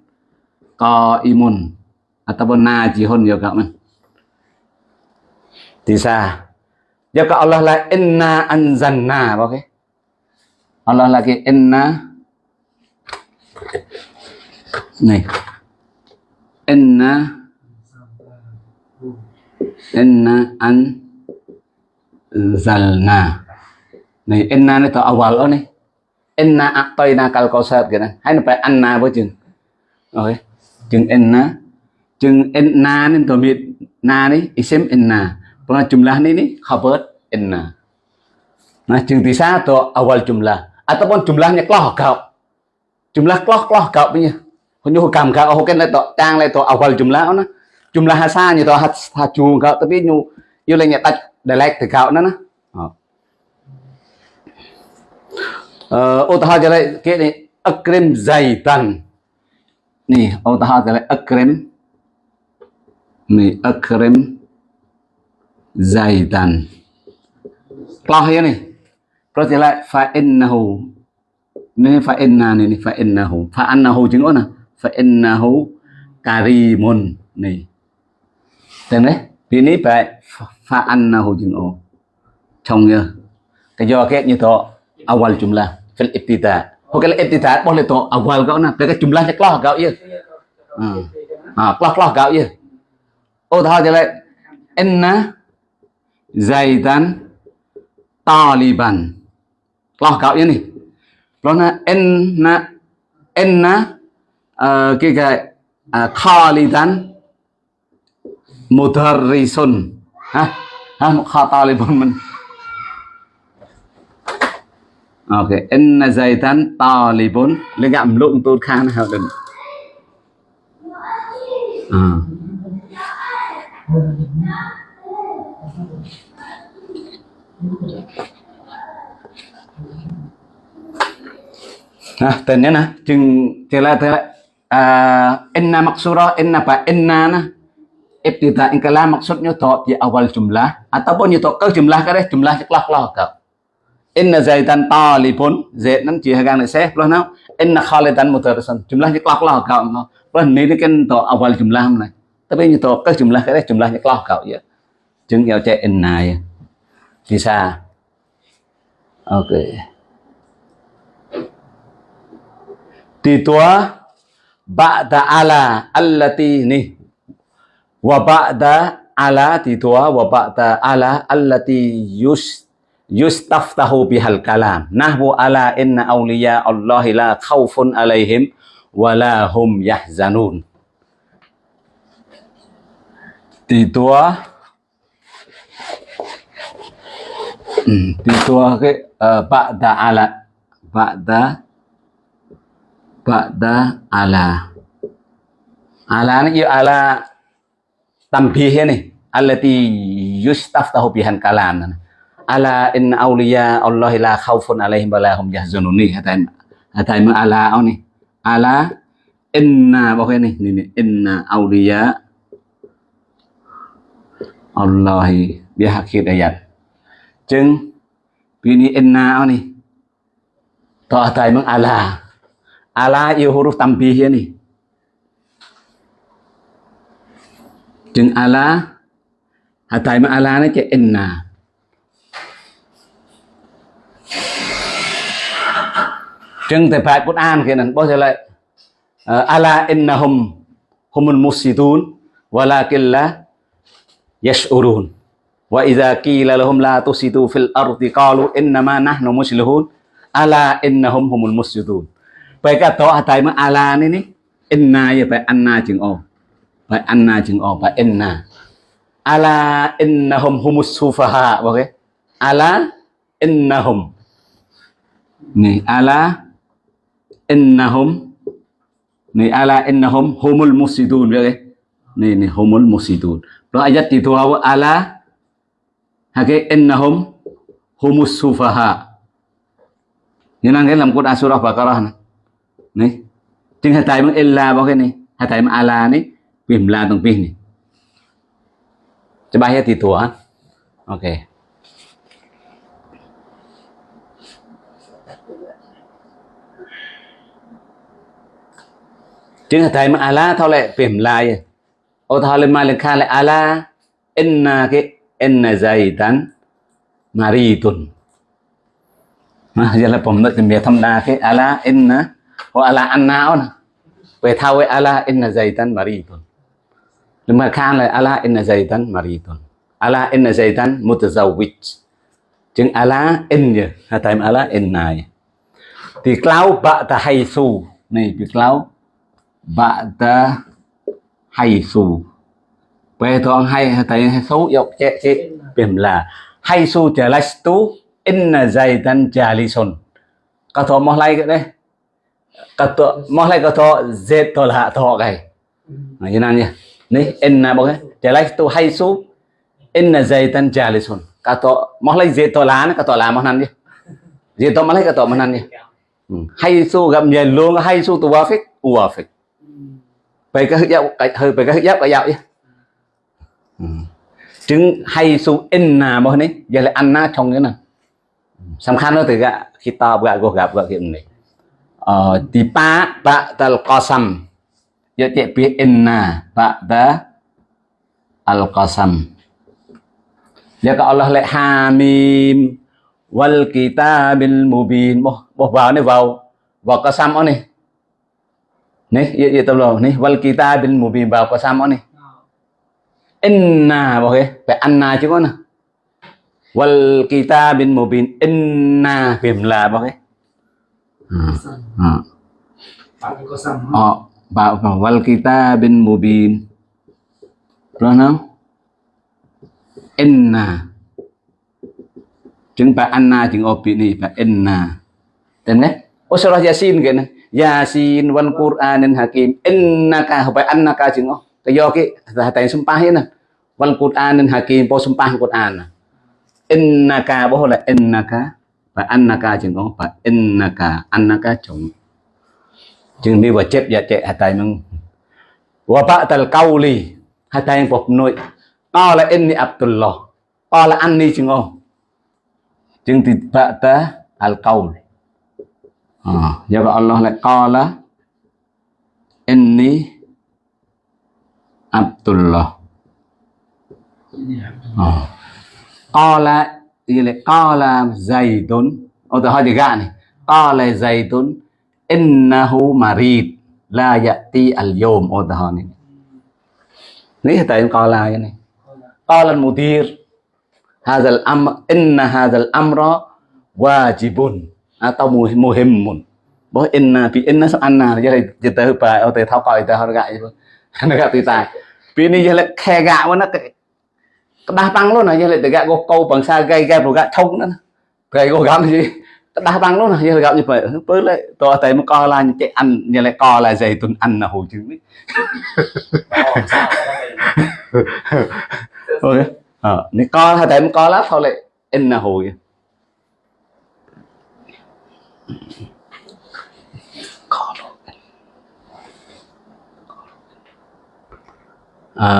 Speaker 1: qaimun ataupun najihun juga man bisa ka Allah la inna anzalna oke Allah lagi inna. Này. Inna. Inna anzalna. Này, inna này to awal oh này. Inna aqtaina kal kausar này. hay là phải anna với chừng. Okay? chừng inna. ជាង inna នេះទៅមាន na នេះ isim inna ព្រោះ jumlah នេះនេះ khabar inna ណាជាងទីសាទៅ awal jumlah ataupun jumlahnya keloh kau jumlah keloh keloh kau punya ខ្ញុំកម្មកៅអូខេនៅតតាំងលេត awal jumlah អូណា jumlah ហាសាញទៅហាត់ថាជួងកៅទៅវាញូយល់លេងដាច់ dialect ទៅកៅណាណាអឺឧទាហរណ៍ចលេគេនេះអឹកក្រឹមសៃតាន់នេះឧទាហរណ៍ចលេអឹកក្រឹម ni akrim zaidan. Lo ya nih terus dia lại fa innahu. Ni fa inna ni fa innahu. Fa annahu chứng ôn à? fa innahu karimun ni tên đấy. Vì ní phải fa annahu chứng ôn trong nhớ. Cái do cái như to awal jumlah fil ibtida. Oke, ibtida boleh to awal kau na, cái jumlahnya kelah kau ya. Ah, kelah kelah kau ya ô thôi cho vậy. Inna zaidan taliban. Lo cậu ini lo na inna inna uh, cái cái ờ, uh, khalidan mudarrisun. Ha ha kha taliban mình. Ok inna zaidan Taliban, lên gặm lụng tốt khan hả đừng. À Nah, tanya nah, jeng cela cela uh, inna maksura inna apa inna nah. Ibtida in kalam maksudnya to di awal jumlah ataupun itu ke jumlah cái đấy jumlah kelah kelah kau inna zaidan talibun zaid nan chỉ hàng này sẽ plus nào inna khalidan mudarrisan jumlah kelah kelah kau plus ini kan to awal jumlah này tapi itu ke jumlah cái đấy jumlah kelah kau ya chứng yêu chạy in ya bisa oke ok. Thì tua ba'da ala allati ni. Wa ba'da ala, thì tua wa ba'da ala allati yus, yustaftahu bihal kalam. Nahwu ala inna awliya allahi la khawfun alaihim wa la hum yahzanun. Di tua di tua cái uh, ba'da ala. Ba'da ba'da ala. Ala ni ala tambih ni. Allati yustaftahu bihan kalam. Ala inna awliya Allah la khawfun alaihim wa hum yahzanun hatain hatain ala ni. Ala inna bao ni ni ni. Inna Allahi dia akhir ayat chừng bini inna ni to mong ala. Ala yêu huruf tambih ya nih chừng ala hatai mong ala nó chạy inna chừng tại phải An kia này bao giờ lại ờ, ala innahum humul musidun walakin la yash'urun wa idza qila lahum la tusidu fil ardi qalu innama nahnu muslihun ala innahum humul musidun ไปก็ต่ออาศัยมาอาลานี่นี่เอ็นนาอย่าไปอันนาจึงออกไปอันนาจึงออกไปเอ็นนาอาลาเอ็นนาฮมฮุมุสซูฟาฮะบอกเลยอาลาเอ็นนาฮมนี่อาลาเอ็นนาฮมนี่อาลาเอ็นนาฮมฮุมุลมุสิดูนบอกเลยนี่นี่ฮุมุลมุสิดูน đó ayat itu hawa ala hake innahum humus sufaha. Nhân cái làm cốt asura baqarah này. Này. Chính hai tay mang illa bao cái này. Hai tay mang ala này. Bìm la tầng pin này. Cho ba hết thì thua ok. Chính là thầy mà ala thao lệ bìm la vậy ô thale malika lại ala inna cái, inna zaidan maridun. Giờ là bấm đất miệt thâm đa cái ala inna hoặc ala anna on về thao với ala inna zaidan maridun. Lúc mà khan là ala inna zaidan maridun. Ala inna zaidan mutazawwij. Chứng ala in hay tại ala in này thì cloud bạ ta hay su này việc cloud bạ ta hay su về thường hay, thấy xấu dọc chẹ chẹ. Bìm là, hay su chả lách tú in là dày tan chả li sồn cả thọ mò lại cái đấy. Cả thọ mò lại cả thọ dệt thọ là thọ cái. Này như nào nhỉ? Này in là bao cái. Chả lách tú hay su in là dày tan chả li sồn cả thọ mò lại dệt thọ lá cả thọ lá mò năn đi dệt thọ mò lại cả thọ mò năn đi ừ. hay su gặp nhiều luôn, hay su tu wa phích wa phích mereka hijab mereka hijab kayak ya chứng hay su in là mà này giờ lại ăn na trong cái này. Sắm khăn nó từ gạ, khi ta gạ gọ gặp gạ hiện này. Ờ thì pa ta ta qasam giờ tiệp bi inna ta ta al qasam giờ có Allah lại hamim wal kitabil mubin. Boh boh vào này, vào vào qasam ở này này ya ya tao này wal kitabil mubin vào qasam ở này inna cái phải anna chứ có nè wal kitabil mubin inna phim là.
Speaker 2: Pak kosam.
Speaker 1: Oh, ba wal kitabin mubin. Rồi Inna. Chứng bà anna chứng opi ni bà inna. Tên nghe? Oh surah Yasin kìa này. Yasin, wan Qur'anin hakim. Innaka bà annaka chứng oh. Cái do cái là tại sumpah ini. wal Quran hakim po sumpah Quran innaka boh là innaka và annaka chừng có và innaka, annaka chừng chừng đi vào chết dạ chạy hai tay mong wa ba'dal qawli, hai tay phục nội. Qala inni abdullah. Qala anni chừng có chừng thì ba'da al qawl à, do vậy Allah lại co là inni Abdullah. À, co là gì lại co là dày tốn ô tôi hỏi thì gạ này. Co là dày tốn innahu marid la yati al yom ô tôi này. Nghĩ tại em co là cái này. Co là mudir هذا الأمر إن هذا الأمر واجب atau muhimmun bahwa inna fi inna so anna jadi kita pa au te thao coi ta har gạ nó gặp thì tài. Vì này giờ lại khe gạ quá nó đa tăng luôn này giờ lại gạ có câu bằng xa gây gây gạ thông nữa gây có gắm gì đa tăng luôn này giờ gặp như vậy với lại tôi thấy một co là chạy ăn, giờ lại co là dày tuần ăn là hồ trứng ok ờ nếu co hay thấy một co lá sau lại in là hồ អឺ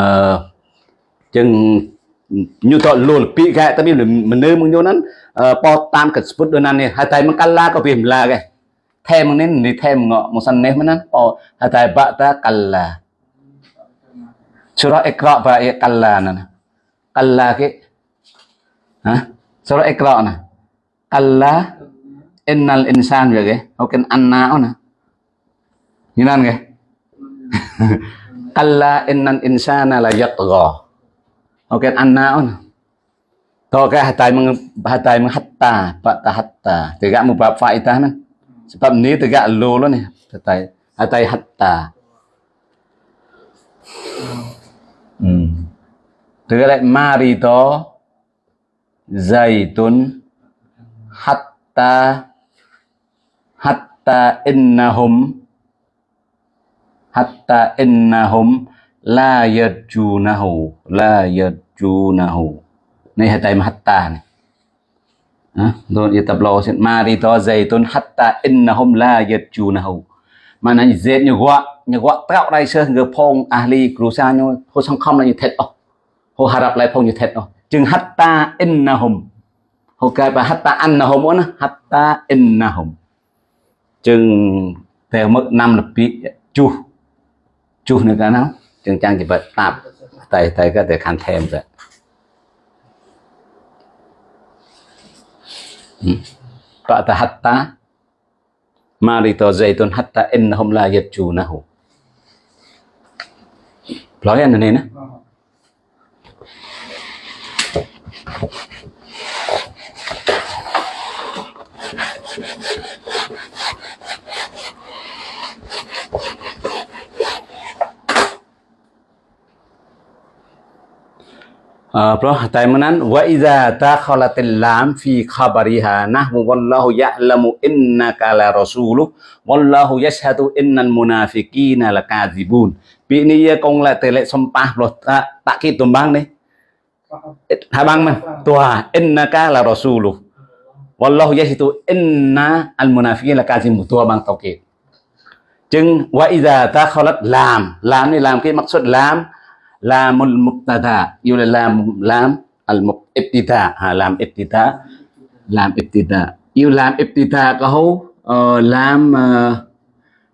Speaker 1: ចឹងញូតលលពីកែតែមានមនុស្សមកញូហ្នឹងប៉តាមកស្ពុតដូចណានេះហើយតែមកកាឡាក៏វាម្លាកែថែមកនេះនេះថែមកមកសិននេះមិនណាប៉ហើយតែបាក់តាកាឡាសូរអេក្របាអេកាឡាណាកាឡាគេហ៎សូរអេក្រណាកាឡា innal insan vậy ke oken anna ona. Như nan ke kalla innal insana la yatgha. Oke annaun to ka hatai meng hatai meng hatta pak ta hatta. Tidak mubab faidah man sebab ni tidak lo lo ni, hatai hatai hatta. Hmm. Lek mari to, zaitun hatta hatta innahum. Hatta innahum la yarjunahu la yarjunahu. Này hai tay mà hatta này. À, rồi yêu tập lo xin ma to dây tôn hatta innahum la yarjunahu. Mà này dễ như quá như quá tạo đây sơ người phong ahli krusa như hồ song không là như thế oh hồ harap lại phong như thế oh chừng hatta innahum. Hồ cái bà hatta annahum á hatta innahum chừng theo mức năm là bị chu chu nữa cả nào chừng trang chỉ bật tạp. Tay tay có thể khăn thêm rồi. Ừ. Ba'da hatta marito zaitun hatta innahum la yajjunahu nói anh này nè. Ờ, bro, taimanan wa idza takhalatil lam fi khabariha nahwu wallahu ya'lamu innaka la rasuluh wallahu yashhadu innal munafiqina lakadzibun. Bị ni ờ, công là tỷ lệ xâm pa rồi ta tạ kỳ tùm bang đi. Hai bang mà tua innaka la rasuluh. Wallahu yashhadu inna al munafiqina lakadzibun tua bang tauhid. Chừng wa idza takhalat lam, lam ni làm cái mắc xuất lam lamul mubtada yêu là làm làm al ibtida ha làm ibtida làm ibtida yêu làm ibtida làm uh, lam uh,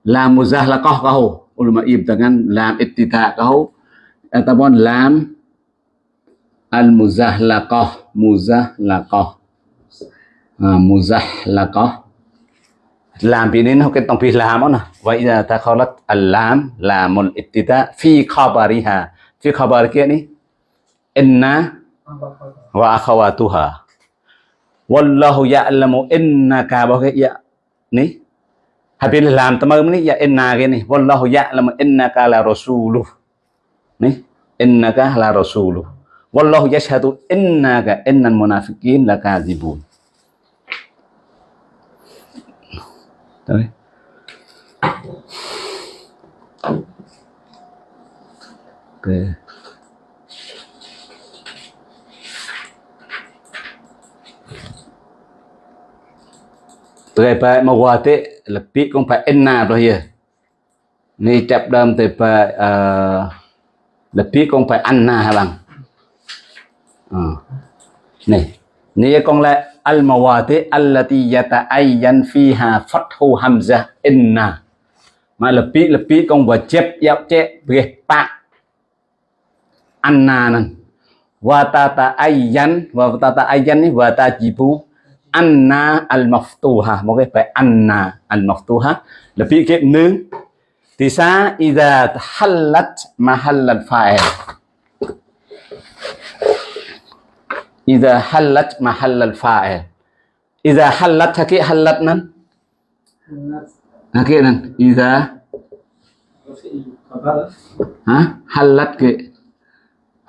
Speaker 1: lam muzahlaqah kau ulama ib dengan làm ibtida kau ataupun làm al muzahlaqah muzahlaqah ha, muzahlaqah làm bị nên học cái tông phi làm đó vậy là ta khalat al lam một ibtida phi khabariha في خبر kia ni inna wa akhawatuha wallahu ya'lamu innaka bao cái ya ni habis làm tama ni ya inna cái ni wallahu ya'lamu innaka la rasuluh ni innaka la rasuluh wallahu yashhadu innaka innal munafiqin lakazibun Đấy. ok tôi phải mà qua thế, là biết cũng phải in nào rồi hiền ni chập đâm thì phải ờ, là biết cũng phải ăn na bằng ờ. này ni con lại al mawati allati yata'ayyan fiha fathu hamzah inna mà là biết là biết con và chép giáo chép việc bạc nan. Wa tata'ayyan wa tata'ayyan ni wa tajibu anna al maftuha một cái phải anna al maftuha là bị cái nương thì sa idha halat mahall al fa'il. Idha halat mahall al fa'il. Idha halat cái halat nan? Cái nan. Idha
Speaker 2: Khabar.
Speaker 1: hả halat cái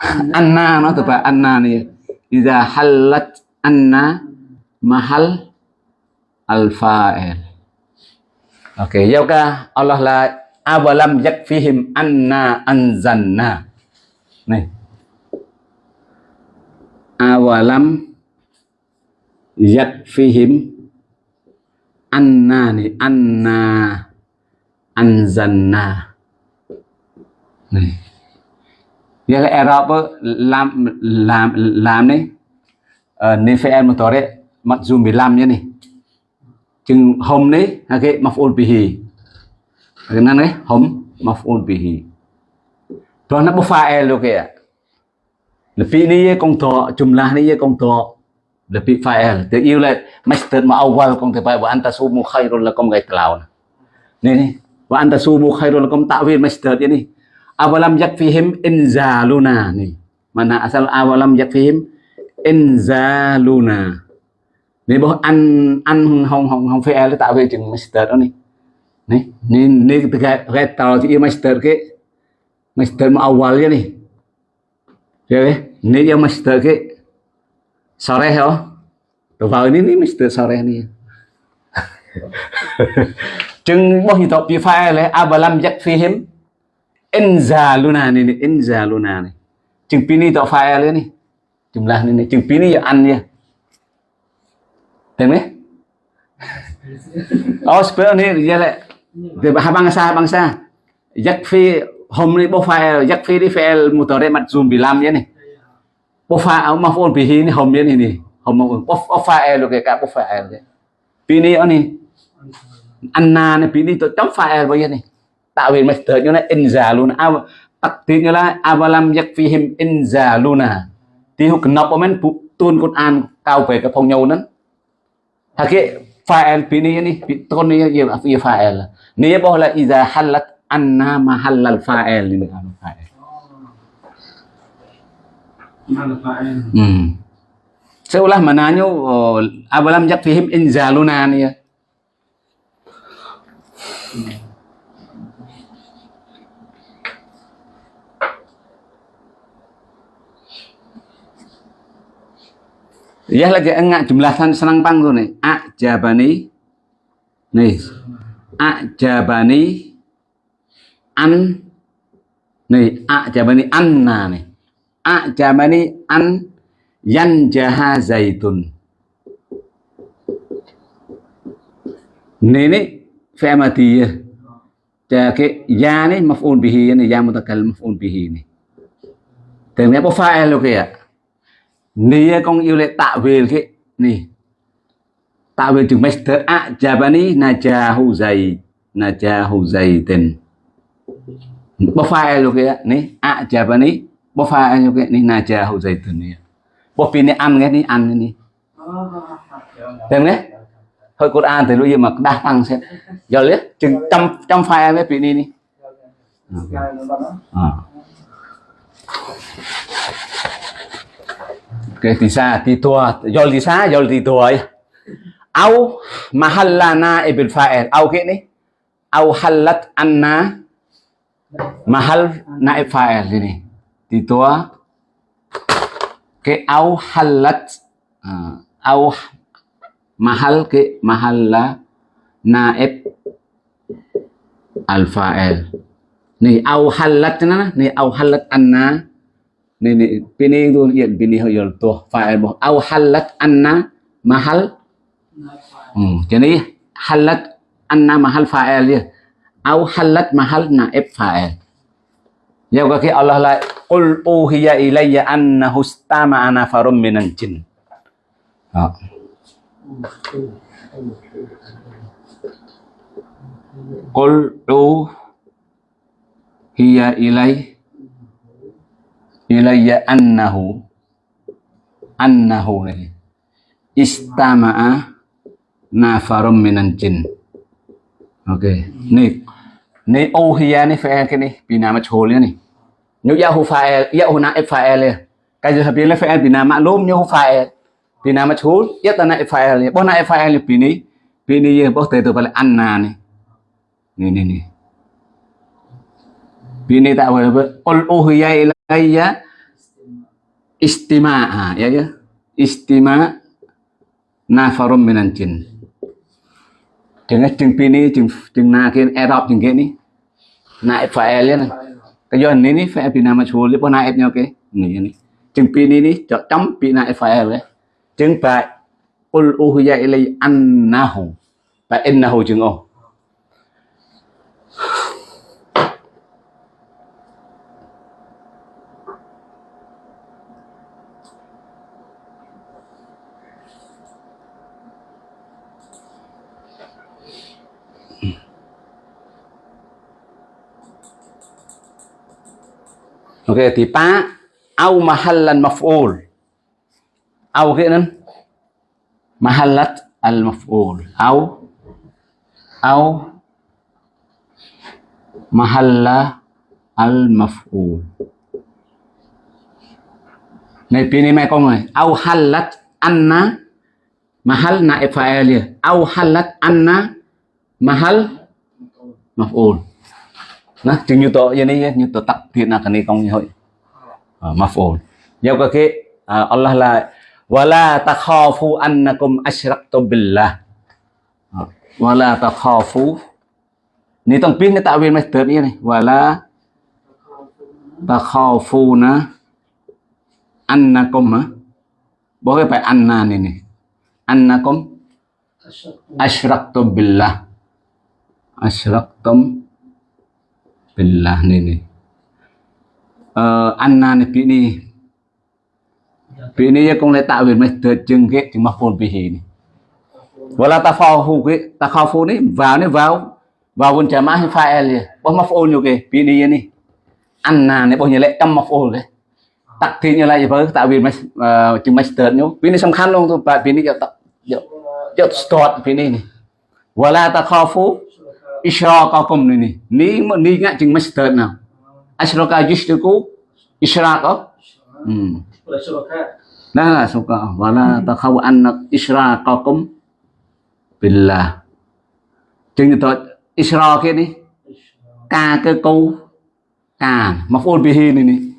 Speaker 1: anna nó từ phải anna này idha halat anna mahal al-fa'il. Okey, ya Allah la awalam yakfihim anna anzanna. Này. Awalam yakfihim anna ni anna anzanna. Này nghĩa là Arab làm làm làm đấy. Ờ, nên phải em một tòa đấy. Mặc dù làm như này. Chừng hôm đấy, là cái mặc ôn hì. Cái năng đấy hôm mặc ôn hì. Đó nó bốc pha e luôn kìa. Là phi ni công thọ chùm là ni công thọ là phi pha e. Tự yêu là master mà ông vào công thể phải bảo anh ta su mu khay rồi là công gây tàu nên bảo anh ta su mu khay rồi là công tạo viên master thế này. Awalam yakfihim inzaluna nih Mana asal awalam yakfihim inzaluna. Ni boh an an hong hong hong phải là tạo về chừng master đó ni. Ni ni ni cái cái tàu thì master cái master ma awal ya ni. Jadi ni yang master cái sore ho. Từ vào ni ni master sore nih chừng boh itu pi file le abalam yakfihim inzaluna ni ni inzaluna ni. Chừng pini tạo file ni. Jumlah ni ni chừng pini ya an ya. Tem ni? Oh, sebenarnya ni dia lah. Dia bangsa bangsa. Yakfi hum ni profile, yakfi ni fi'il mudhari majzum bilam ya ni. Profile maf'ul bihi ni hum ya ni ni. Hum profile lo ke ka profile ya. Pini ni anna ni pini tu chấm file bao nhiêu Tạo về master như là inzaluna. Aw takdir như là awalam yakfihim inzaluna. Thì hụt nộp bên tuôn Quran cao về cái phong nhau nữa. Hake fa'il pini ni ton ni ya ya fa'il. Ni boh la iza halat anna mahallal fa'il ni kan fa'il.
Speaker 2: Mana fa'il.
Speaker 1: Hmm. Seulah mananya oh, abalam yakfihim inzaluna ni ya. Ya lagi enggak jumlahan senang pang tu ni. Ajabani. Nih. Ajabani an nih ajabani anna nih. Ajabani an yanjaha zaitun. Ni ni fi'il madiyah. Jadi ya ni maf'ul bihi ni ya mutakallim maf'ul bihi ni. Tưởng apa fa'il lo kaya? Ni e con yêu lệ tạo về cái này tạo về chừng master a jabani najahu zai najahu tên. Bơ phai e luôn cái ni. A jabani bơ phai e luôn kìa hu najahu tên này bơ pin ni ăn cái ni ăn cái ní tem hơi thôi an thì lúc gì mà đa tăng xem. Giờ liếc chừng trăm trăm file với pin đi đi à. Cái thì sa thì tua yol thì yol thì tua au mahallana ibil fa'il. Au cái này au halat anna mahal naib fa'il. Ini thì tua cái au halat uh, au mahal cái mahalla naib al fa'il. Ni au halat na ni au halat anna ni ni pini tu yen pini hoyol tu fa'il bo au halat anna mahal hmm jadi halat anna mahal fa'il dia au halat mahal naib fa'il Giao cái Allah lại Qul uhiya ilayya annahu istama'a nafarun minal jin. Đó. Qul uhiya ilay ilayya annahu annahu này istama'a nafarum minan jin. Ok. Này này uhiya này phải cái này vì nào mà chồ này. Nếu Yahoo file, Yahoo na file cái gì habis le file bina maklum Yahoo file bina majhul ya tana file bo na file bini bini ye bo te to pala anna ni ni ni ni bini tak apa qul uhiya ilayya istima'a ya ya. Istima nafarum minan jin. Dengan chừng pini chừng chừng nakin erop adopt gini naib ni na file ini cái do này ní phải pina mà chua lipo na ép pini ní cho chấm pina phải đấy chừng ul uhiya ilai annahu. Ba innahu chừng ô Ok thì ba au mahallan maf'ul. Au cái nên mahallat al maf'ul. Au au mahalla al maf'ul. Này pini mai con này, au halat anna mahal naib fa'il. Au halat anna mahal maf'ul. Nah, chừng như tổ như này như tổ tập thiện là cái này công như vậy. Ờ, Maf'ul. Giao cái cái Allah là wala takhafu annakum asyraktum billah. Ờ, wala takhafu. Ni tong pin cái tạo viên mai tớt như này. Wala takhafuna annakum hả? Bố cái phải anna này này. Annakum asyraktum billah. Asyraktum Billah ni ni. Uh, anna ni pi ni. Pi ni ya kong letak win mai terjeng ke cuma ful bihi ni. Wala tafahu ke takhafu ni vào ni vào vào vun jamaah hay fa'il ya. Bo maf'ul yo ke pi ni ya ni. Anna ni bo nya lek kam maf'ul ke. Tak thi nya la ya ba tak win mai cuma master nyu. Pi ni samkhan long tu ba pi ni ya tak ya ya start pi ni ni. Wala takhafu khao phu isyraqakum ni ni ni ingat chừng master nào? Asyraka yushriku isyrak oh hmm nah suka wala takhaw anna isyraqakum billah. Chừng như tôi isra kia đi. Ca cái câu ca maf'ul bihi ni ni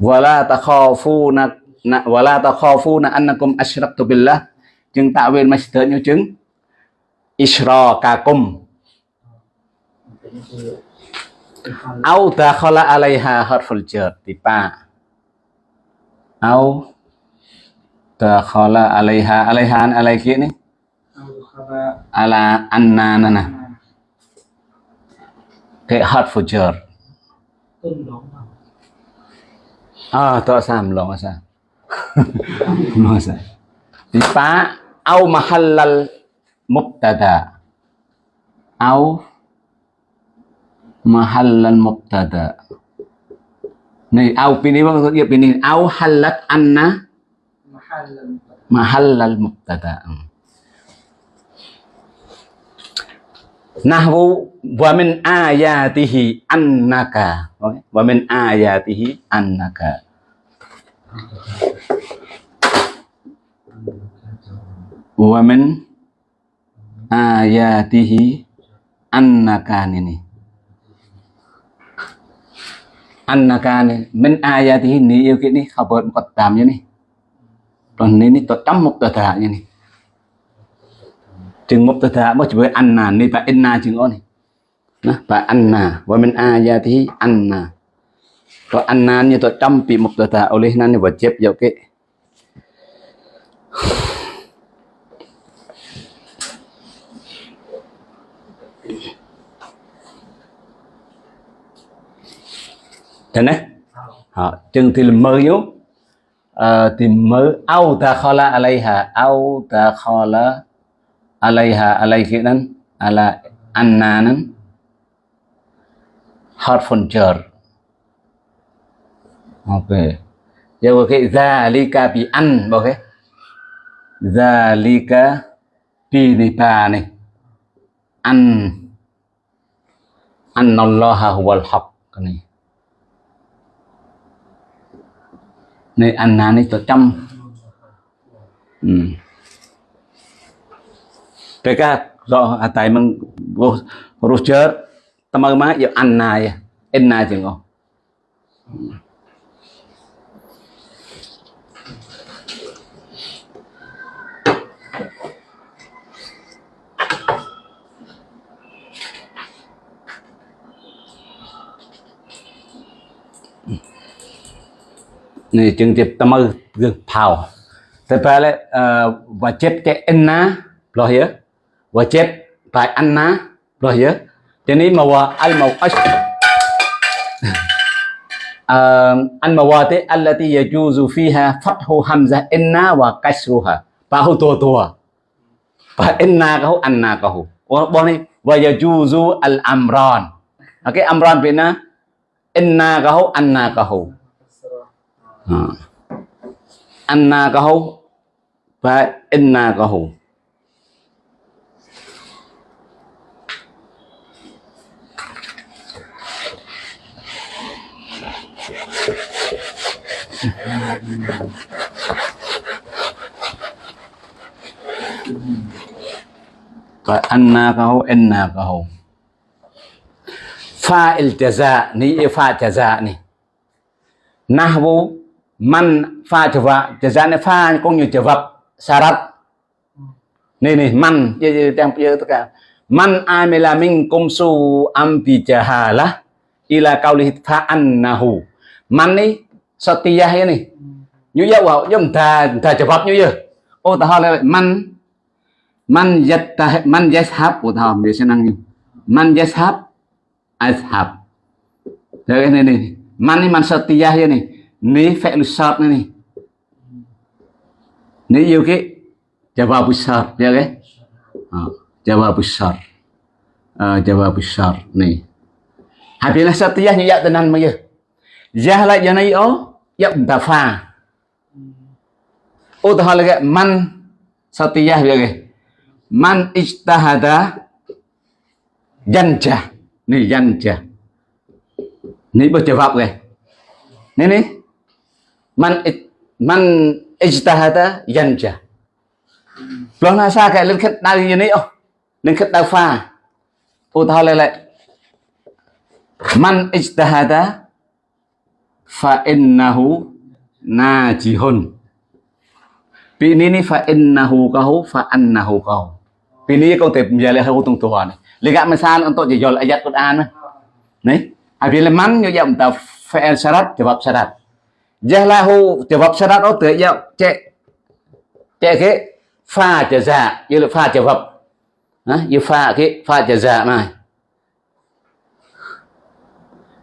Speaker 1: wala takhafuna na wala takhafuna annakum asyraktu billah. Chừng tạo viên master như chứng isyrakakum au dakhala alaiha harful jar, tipa. Au dakhala alaiha alaiha an alai kia ni?
Speaker 2: Au khaba
Speaker 1: ala anna nana. Cái harful jar.
Speaker 2: Tuân đón vào.
Speaker 1: à to sam lo sa lo sa tipa, au mahallal mubtada. Au mahallal mubtada. Này au pini bang nghiệp pini au halat anna
Speaker 2: Mahallan.
Speaker 1: mahallal mubtada. Nahwu wa min ayatihi annaka. Okay. wa min ayatihi annaka. Wa min ayatihi annaka ini annaka này min ayatihi ni yêu cái này khabar muqaddam như này còn ni ni to trăm mubtada như này chừng mubtada mới với anna ni và inna chừng ô này nó và anna wa min ayatihi anna còn anna như to trăm bị mubtada oleh nan ni wajib yo ke thế này. Họ, chừng thì mơ yếu. Ờ, thì mơ au ta khala alaiha au ta khala alaiha alaihi nan ala anna nan harfun jar ok. Giờ cái zalika bi an ok zalika bi ni pa này. An. Anna allaha huwal haq này. Nơi này anna nơi cho trăm. Ừ. cái cái do à, tại mình Roger tâm ơn má giờ anna ya enna chừng không ừ. Này chừng tiếp tâm ư gương phào. Thế phải là và chết cái enna rồi hiểu? Và chết tại anna rồi hiểu? Thế nên mà wa al mau ash al mawati allati yajuzu fiha fathu hamzah inna wa kasruha. Bahu tua tua và inna kahu anna kahu bo ni wa yajuzu al amran Ờ. cái amran bên na inna kahu anna kahu anna kahu và inna kahu Rồi anna kahu inna kahu fa'il jaza ni fa jaza ni nahwu man pha jaza jaza ni pha cũng như jawab syarat ni ni man. Ya ya yang ya tất cả. Man amila minkum su ambi jahalah ila qaulihi fa annahu man ni satiyah ya này, như vậy wow giống ta ta vật như vậy ô ta hỏi là man man yattah man yashab của ta để xem năng man yashab ashab thế này này man ni man satiyah ya này ni fi'l shart ni ni yêu cái jawab shart ya cái à, jawab shart à, jawab shart ni habislah satiyah như vậy tenan mà giờ jah lại giờ này ó yap ta pha ô ta hỏi là cái man satiyah ya cái man ijtahada janja ni janja ni berjawab ke ni ni man ij- man ijtahada janja Loh nasa kayak lên khất đau như này ô lên khất đau pha ô ta lại lại man ijtahada fa innahu najihun Pi ini ni fa innahu kahu, fa annahu kahu. Pi ini kau tep menjadi hal tung tua ni. Lihat misal untuk jajal ayat Quran ni. Apabila man như vậy ta fi'il syarat, jawab syarat. Jahlahu sa đát oh tự jawab chạy chạy cái pha jaza như là pha jawab. á như pha cái pha jaza như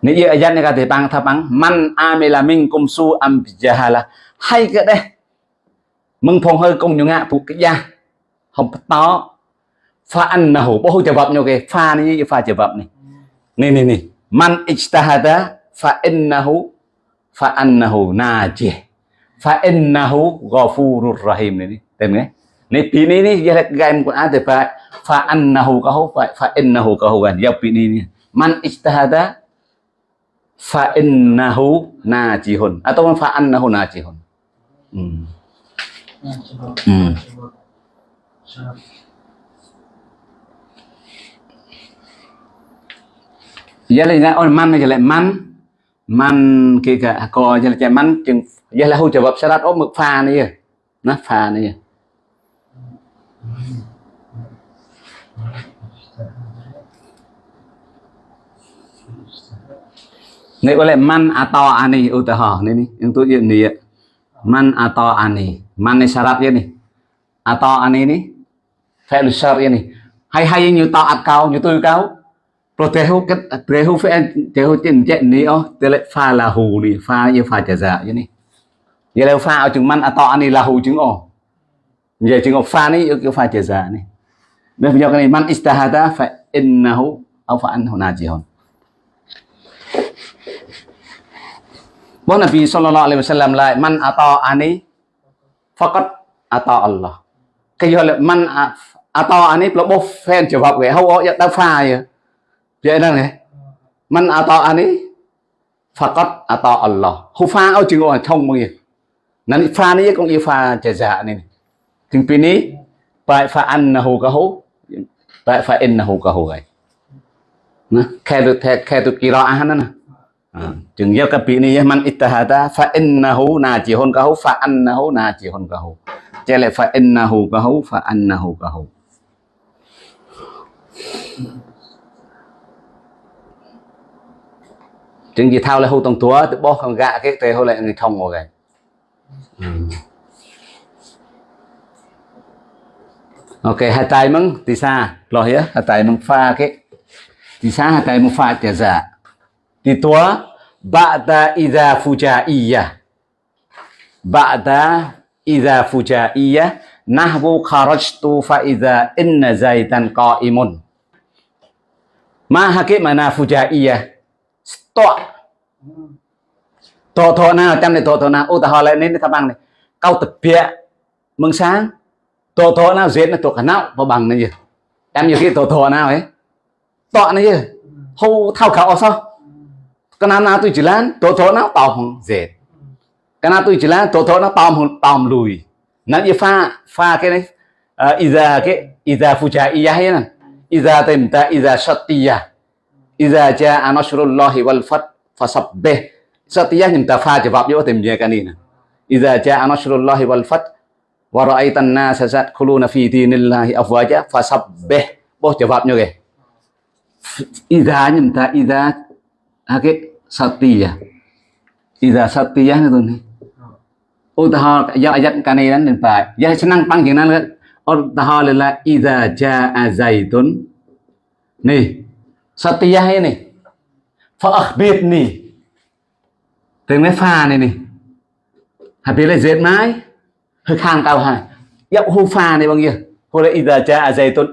Speaker 1: Ni dia ayat ni bằng bang thapang man amila minkum su am jahala. Hay cái đây mừng phong hơi công nhiều ngạ phụ cái gia. Không to. Pha ăn là hổ bố chở vập nhiều cái pha này như pha chở vập này. Này này này man ijtahada, fa innahu fa annahu najih fa innahu ghafurur rahim này tên nghe này pi này này giờ cái em của anh phải fa annahu kahu fa fa innahu kahu kan ya pini này man ijtahada, fa innahu najihun à, atau fa annahu najihun hmm. Hmm.
Speaker 2: Coba. Syarat.
Speaker 1: giờ là ôn man này lại man man kia cả co giờ là chạy man chừng, giờ là hỗ trợ vật salat ốp mực pha này kìa. Nó pha này Này, có lẽ man atau ani u tờ hò này nih tôi yang dia man atau ani man này syarat ya nih atau ani ini fi'il syar ya nih hay hay như tao ạt cao, như tôi cao pro kau protehu ket protehu fe tehu tin jet ni oh tele fa lahu ni fa như fa jaza như ni. Vậy là fa ở chừng man ato ni lahu chừng oh vậy chừng fa ni cái fa jaza ni. Bây giờ cái này man istahada fa innahu au fa anhu najihun Bố Nabi sallallahu alaihi wasallam lại man ato à, ani faqat à, ato Allah. Cái giờ là man ato à- ani là bố fan trở vào cái hậu ở ta pha vậy. Vậy đó này. Man ato ani faqat ato Allah. Hu pha ở chừng ở trong mọi người Nên pha này cũng như pha trả dạ này. Chừng pin ní bài pha ăn là hồ cả hú. Bài pha in là hồ cả hú vậy. Nè, khe được khe được kỳ rõ ăn đó nè. chừng giao cái bị này man ittahada fa innahu najihun kahu fa annahu najihun kahu cho lại fa innahu kahu fa annahu kahu chừng gì thao lại hô tông túa tự bó không gạ cái tề hô lại người thông ngồi cái ok hai tay măng thì xa lo hiế hai tay măng pha cái. Thì xa hai tay măng pha trả giả di tua ba'da idza fujaiyah ba'da idza fujaiyah nahwu kharajtu fa idza inna zaitan qa'imun. Ma hakik mana fujaiyah stop tọt thọ nào? Chăm này tọt thọ nào? Ô ta họ lại nên ta bằng này. Câu tập bịa mừng sáng. Tọt thọ nào? Duyệt là tọt khả não. Vào bằng này gì em nhiều khi tọt thọ nào ấy? Tọa này gì hô thao khảo sao? Cái nào nào tôi chỉ lan thọ thọ nào? Kenapa tu jalan, cái nào tôi chỉ lan thọ thọ nào? Na tao tao lùi. Nó như pha pha cái này. Ida iza cái iza fuja iya hay nè. Iza temta iza shatiya. Iza ja anashrullahi wal fath fasabbih. Shatiya nyimta fa jawab, yo tem je kanina. Iza ja anashrullahi wal fath wa ra'aitan nas yadkhuluna fi dinillahi afwaja fasabbih. Boh jawabnya ke. Iza nyimta iza cái satiyah. Iza satiyah itu nih Utaha ya ayat kaniran dan pak ya senang panggilan jangan kan Utaha lila Iza ja'a zaitun Nih Satya ini Fa này Tiếng nói pha này này Hạt biết là dệt mái Hơi khang cao hả Dạo hô pha này bằng kia Hô là Iza ja'a zaitun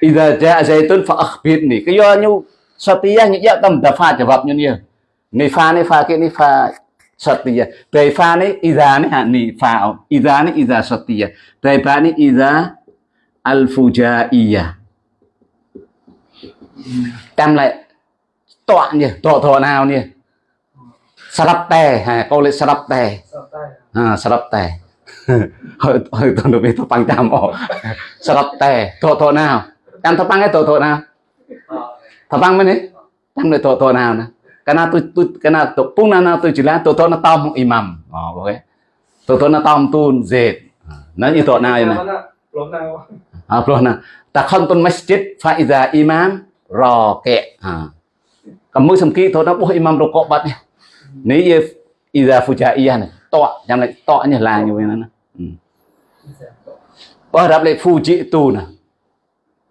Speaker 1: ida cha à tôn ja'a ạc fa này, Cái do như Satya những dạo tâm ta pha trở vập như nhiều Này pha này pha kia này pha Satya Tây pha này ida này hả Này pha Ida này iza Satya Tây pha này ida Al-Fujaiya Tam lại Tọa nhỉ Tọa thọ nào nhỉ Sarap tè ha câu lại sarap tè à sarap tè hơi hơi tôi được biết tôi bằng trăm ổ sarap tè thọ thọ nào em thọ bằng cái thọ thọ nào Tabang mana? Tam le to to nào nè. Karena tu tu karena tu pung na tu chỉ là to to na tom imam. Oh, ok. To to na tom tu zed. Nó như to nào vậy nè. À, ploh na. Takhantun masjid fa iza imam raqi. À. Kamu semki to na buh imam rokok bat ni. Ni ye iza fujaiyah này. To, jangan lại to như là như vậy nè. Bao đáp lại fuji tu nè.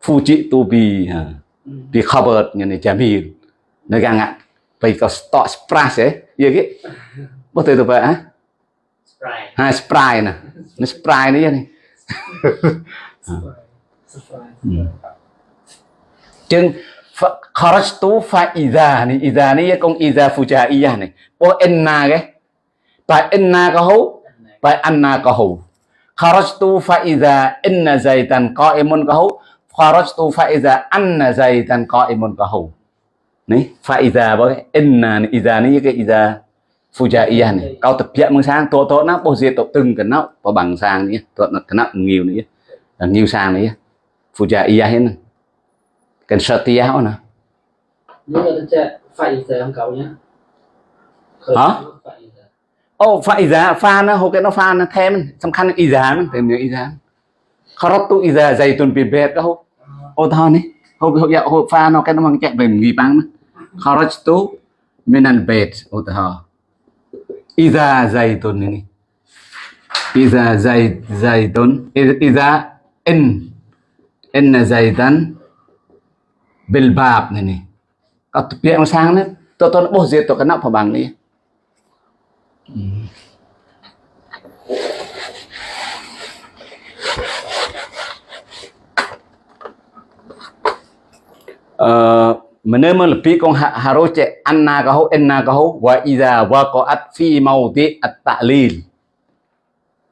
Speaker 1: Fuji tu bi. À. di covered ngene jamil negangat pai ko stock spras eh ya ki betul itu pak ha spray ha spray nah ini spray ni ya ni chừng kharajtu fa idha ni. Idha ni con idha fujaiyah này. Po enna cái. Bài enna có hú. Bài anna có hú kharajtu fa idha inna zaitan qa'imun có hú. Kharajtu fa idha anna zaitan qa'imun qahu này fa idha với inna iza ni cái iza fujaiyah này. Câu tập dạy mừng sang tổ tổ nó. Po giờ tổ từng cái nó. Po bằng sang nhé. Tổ nó, cái nó nhiều nữa nhiều sang nữa fujaiyah hết
Speaker 2: kan setia ona
Speaker 1: hả? ô phải giá pha nó hô cái nó pha nó thêm xong khăn y giá mình thêm nhiều y giá khó rót tu y giá dày tuần biệt biệt đó hô ô thon ấy hô hô dạo hô pha nó cái nó mang chạy về nghỉ băng mà khó rót tu mình ăn bệt ô thọ y giá dày tuần này y giá dày dày tuần. Y giá in in là dày tuần bil bab này này có việc ông sang đấy tôi tôi bố diệt tôi cái nắp vào bằng đi. Ờ, uh, menerima lebih kong harus cek anna kau enna kau wa iza waqa'at fi mauti at-ta'lil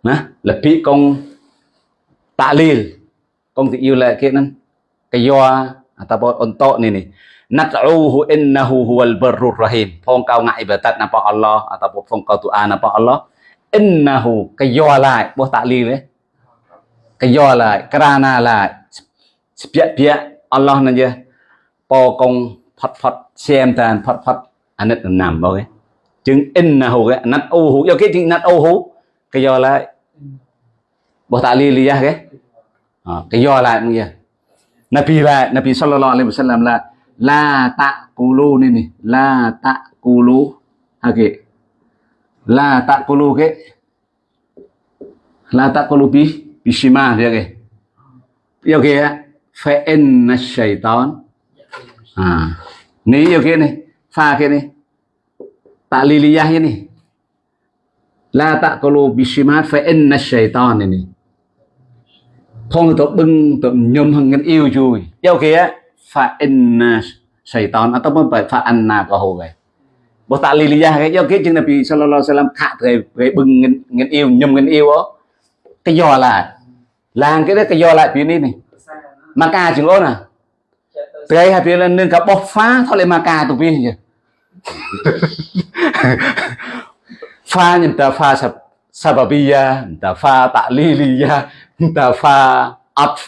Speaker 1: nah lebih kong ta'lil kong ti yêu lại cái นั้น cái do ataupun untuk ni ni. Nad'uhu innahu huwal barrur rahim. Phong kau ngai ibadat napa Allah, ataupun phong kau doa napa Allah. Innahu kayo lại bo tak li le kayo lại kerana lại sepiak-piak Allah nan je. Po kong phat phat xem tan phat phat anit nam bo ke chứng innahu ke nad'uhu yo ke ting nad'uhu kayo lại bo tak li li ya ke ha kayo lại ya Nabi và Nabi sallallahu alaihi wasallam là, la tạ cô lô nên la tạ cô lô à la tạ cô lô la tạ cô lô bi bishima vậy kệ yêu kệ phải en na shaitan à. Ní yêu kệ này, pha kệ này. Tạ liliyah này. La tạ cô lô bishima phải en na shaitan phong tổ bưng tổ nhôm hằng ngân yêu chui yêu kia fa inna shaitan atau pun fa anna có hồ vậy. Bố ta lì lì ra cái yêu kia chừng Nabi sallallahu alaihi wasallam khạ về về bưng ngân ngân yêu nhôm ngân yêu đó cái do là làng cái đó cái do lại phía này này. Mà ca chừng ôn à? Trai happy lên nâng cả bóc phá thôi lại mà ca tụi bi nhỉ. Pha nhìn ta pha sập sababia ta pha ta'liliyya, ta pha af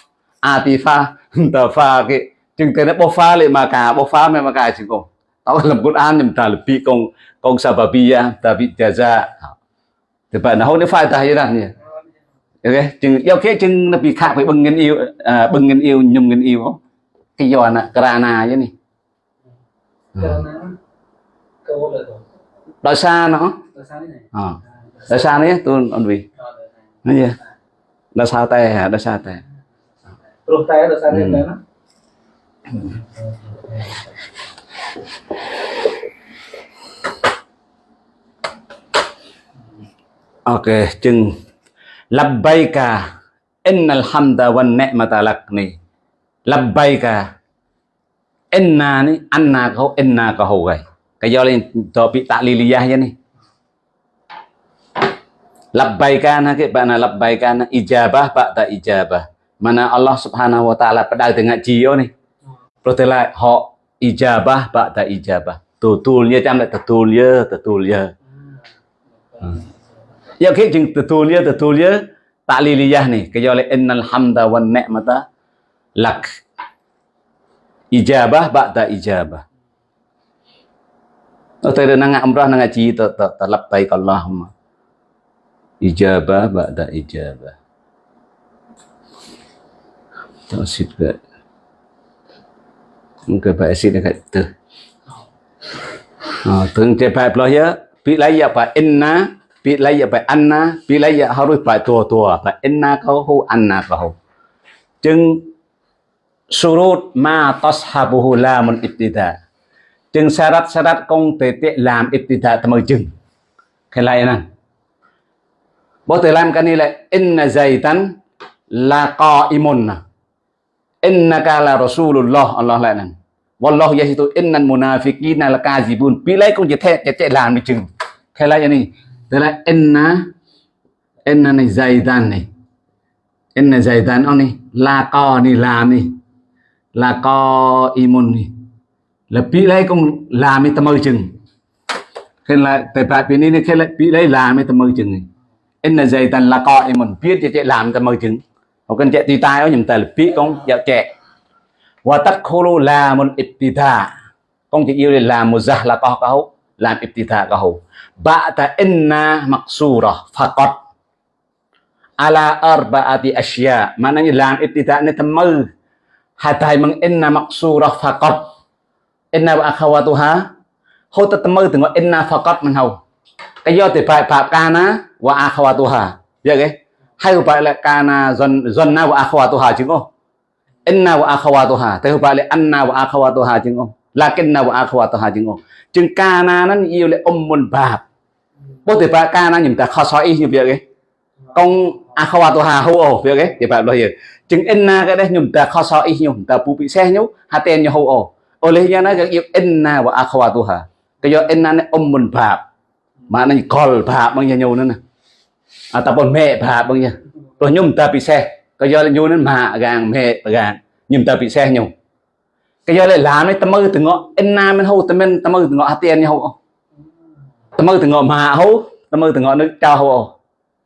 Speaker 1: atifa, ta pha cái chừng cái nó bọc phá lại mà ca bọc phá mà mà ca chừng không. Tao làm Quran nhìn ta là bị công công sababiyya, ta bị jaza. Thì bạn nào nó phải ta như thế nhỉ? Ok, chừng yêu cái chừng nó bị khác với bưng ngân yêu, à, bưng ngân yêu nhung ngân yêu không? cái do nè krana chứ nè đòi xa nó à. đòi xa đấy tôi ông vì nói gì đòi sao tay hả? Đòi xa tay
Speaker 2: Terus saya dosa dia mana?
Speaker 1: Ok, chừng. Labbaika innal hamda wan ni'mata lak ni labbaika enna ni anna kau enna ka ho gai cái do lên topik takliliyah je ni labbaika na ke bana labbaika na ijabah ba'da ijabah. Mana Allah Subhanahu wa taala pedang dengan jio ni. Protelai họ ijabah ba'da ijabah. Tutulnya chăm lại tutulnya tutulnya ya ke jing tutulnya tutulnya takliliyah ni. Cái do lên innal hamda wan ni'mata lak. Ijabah ba'da ijabah. Oh, tadi nang umrah nang haji ta ta ta labbaik Allahumma. Ijabah ba'da ijabah. Tak sit ke. Mungkin Pak Asid dekat tu. Ha, teng te Pak ya, pi lai ya Pak inna, pi lai ya Pak anna, pi lai ya harus Pak tua-tua, Pak inna kau hu anna kau. Jeng surut ma tashabuhu lamun ibtida chừng syarat-syarat công tế tế làm ibtida tầm chừng cái này nè bố từ làm cái này là, inna zaitan la qaimun. Inna ka la rasulullah. Allah lại nè wallahu yasitu innal munafiqina la kazibun pilai công chỉ thế chỉ làm đi chừng. Cái này này tức là inna inna này zaitan này. Inna zaitan ông này, la co này làm này La có imun là bị lấy cũng làm cái tâm chừng. Khi là tại tại bên này khi là bị lấy làm cái tâm chừng này in là dây tần là có imun biết chạy làm cho mời chứng. Hoặc cần chạy tùy tai ở những tài là biết con dạo chạy. Và tắt khô lô là một ít tì thà con chỉ yêu là một giả là có câu làm ibtida câu bạ ta inna maksura cọt. Ala arba'ati asya maknanya làm ibtida ini temel hatai meng inna maksurah faqat inna wa akhawatuha. Hô ta tâm mơ từng gọi inna faqat mình hầu do thì phải phạm kana wa akhawatuha vậy cái hay phải là kana zon zonna wa akhawatuha chứ không inna wa akhawatuha tapi là anna wa akhawatuha jeung ông lakinna wa akhawatuha jeung ông jeung kana nó yêu le ummul bab bố thì ba kana nhìn ta khó soi như vậy cái công akhawatuha hu ồ vậy cái thì bạn lo hiểu chứng inna cái đấy nhầm ta khó soi nhầm ta pu bị xe nhú ha tên như hu ồ ô lấy ra nó cái yêu inna wa akhawatuha cái do inna này ummul bab mà nó call bab bằng nhiều nữa nè. Ataupun me bab bằng nhiều rồi nhum ta bị xe. Cái giờ là nhu nữa mà gang me gang nhum ta bị xe nhung cái giờ là làm đấy tâm mơ từ ngọ. Inna men hu tâm men tâm mơ từng ngõ ha tiền nhau tâm mơ từng ngõ mà hu tâm mơ từng ngõ nước cha hu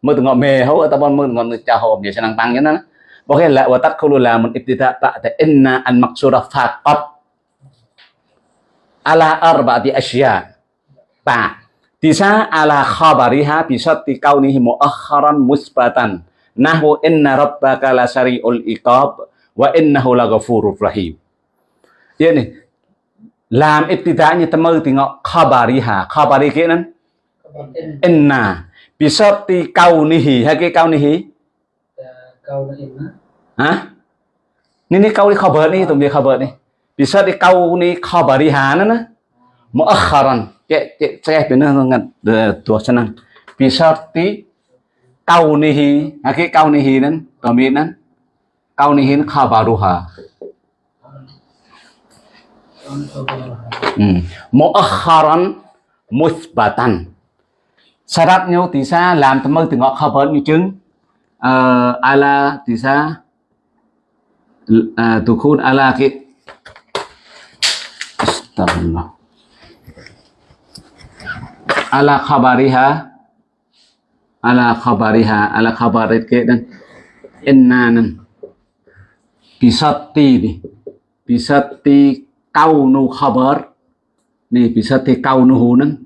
Speaker 1: mơ ngõ mẹ me tập ataupun mơ từng ngõ nước cha hu dia senang pang nó Bahkan la wa tadkhulu la mun ibtida ba'da inna al maqsura faqat ala arba'ati asya ba bisa ala khabariha, bisa tikaunihi muakharan, musbatan. Nahwu inna rabbaka la sari'ul iqab, wa innahu la ghafurur rahim. Vậy này làm ibtida như ta mơ thì ngọ khabariha. Khabari kia nè inna. Bisa tikaunihi hay cái kaunihi?
Speaker 2: Kau na ina.
Speaker 1: hả ni ni kau ni khabar ni tụi mình khabar ni. Bisa di kau ni khabariha nè nè muakharan cek cek saya benar dengan dua senang bisa ti kaunihi haki kaunihi nan dominan kaunihin khabaruha hmm. muakharan musbatan syaratnya tisa làm tầm mơ từ ngọ khabar như chứng uh, à, ala tisa uh, à, tukun ala ki Astagfirullah ala khabariha ala khabariha ala khabarit ke dan innanan bisati ni. Bisati kaunu khabar. Ni bisati kaunuhu nan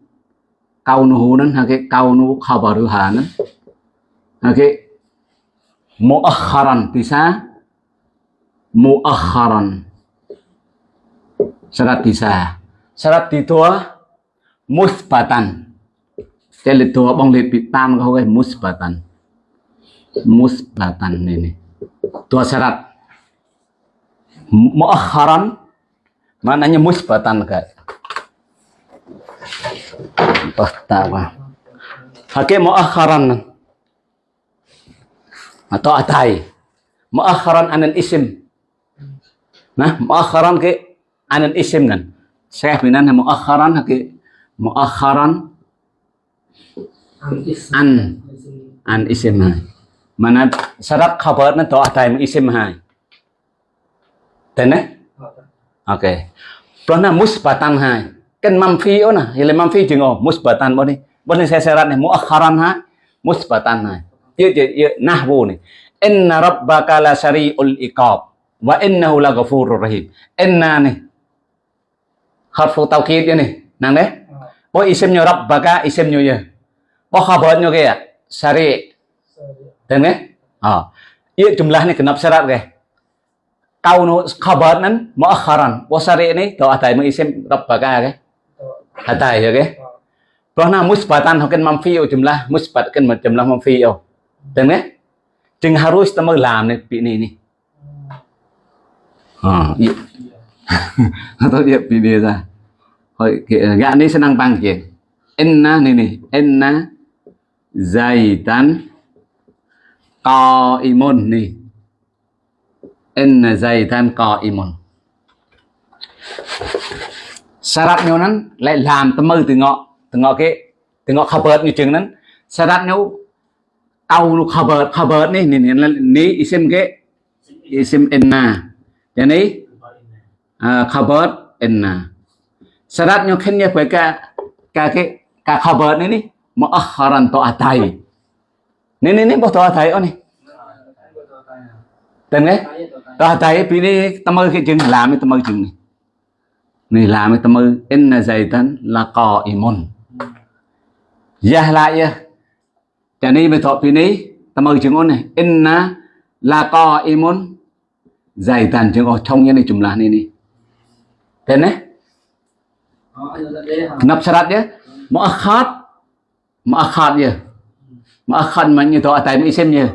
Speaker 1: kaunuhu nan hake kaunu khabaruha nan. Hake muakharan bisa muakharan. Syarat bisa syarat itu musbatan lịch tua bong bị tam không cái musbatan. Musbatan này tua syarat. Muakharan. Maknanya musbatan kan pertama. Pakai muakharan. Atau atai. Muakharan anan isim. Nah muakharan ke anan isim kan. Saya binan muakharan ke muakharan an. An isim hai. Mana syarat khabar na to atai mu isim hai. Đấy ok. Là musbatan hai. Kan mamfi oh na. Ile mamfi jeng oh musbatan bo ni bo ni saya syarat ni muakharan hai. Musbatan hai. Ye ye nahwu ni. Inna rabbaka la sari'ul iqab. Wa innahu la ghafurur rahim. Inna ni. Harfu taukid ni. Nang đấy bo isimnya rabbaka isimnya ya Bo khabarnya kayak syari. Dan kan? Ah. Iya jumlahnya genap syarat ke? Kau nu khabar nan muakharan. Bo syari ini to atai mu isim rabbaka ke? Atai ya ke? Karena musbatan hoken mamfi jumlah musbat kan jumlah mamfi yo. Dan kan? จึง harus kita làm này bị này này. À, iya. Atau dia pilih ra. Hồi gã này senang panggil. Inna nih nih, dày tán co imon ni. N dày inna co imon sarat nhau nắn lại làm tâm mơ từ ngọ từ ngọ kia từ ngọ khập bớt như chừng nắn sarat nhau tàu lúc khập bớt khập bớt ni ni ni ni isim ke isim inna. Jadi uh, khabar inna. Sarat nhau khen nhau phải cả cả cái cả khabar này ni muakharan to atai. Ni ni ni boh to atai oh ni. Tên nghe? To atai pi ni tâm cái chừng làm cái tâm chừng này. Ni làm cái tâm inna zaitan la qaimun. Ya la ya. Cho nên mới thọ pi ni tâm chừng oh này inna la qaimun zaitan chừng oh trong như này jumlah ni ni. Tên nghe? Kenapa syaratnya? Muakhad Ma'akhad je. Ma'akhad maknanya tu atai isim je.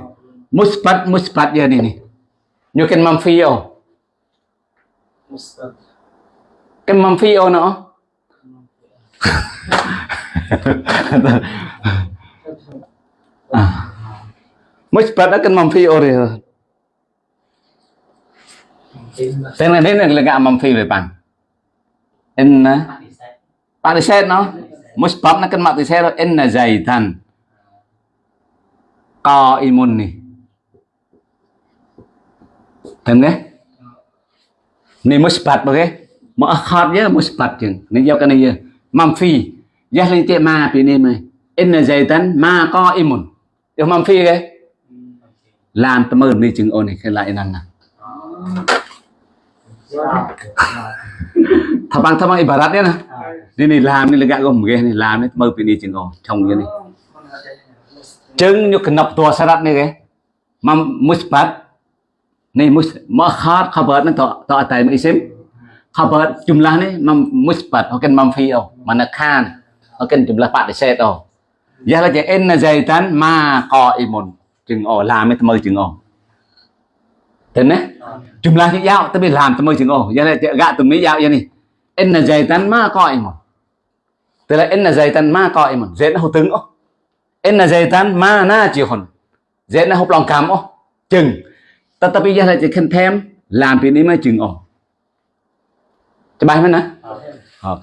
Speaker 1: Musbat musbat je ni ni. Nyu kan mamfi yo.
Speaker 2: Musbat.
Speaker 1: cái manfi nữa à musbat cái manfi
Speaker 2: Tin mà.
Speaker 1: tên này đến là gạ manfi rồi bạn in bạn đi nó Musbab nó cái mặt đi xe rồi in là dày thần co imun nih Tem nggih? Ni musbat bagai. Muakhar je musbat je. Ni jawab kan ya. Manfi. Ya li ti ma pi ni mai. Inna zaitan ma qaimun. Yo phi ke? Làm tầm ơn đi chừng ôn này khi lại năng nè. Thabang thabang ibaratnya nah. Ini nih làm ni lega gom ge ni làm ni tầm ơn pi chừng ôn trong như này. Chừng như kenap tua syarat ni ke. Mam musbat ni mus muakhar khabar ni to to atai isim khabar jumlah ni mam musbat hoken manfi oh mana khan hoken jumlah pak set oh ya là je en zaitan ma qaimun chừng oh làm mới mơ chừng oh đấy jumlah ni yao tapi làm mơ chừng oh ya la je gạ tụi mấy yao ya ni en zaitan ma qaimun tức là en zaitan ma qaimun zait nó hô tướng oh en zaitan ma na jihun zait nó hô lòng cảm oh chừng. Tetapi dia lại khen thêm làm việc นี้ mới chừng ổn cho bài mana ok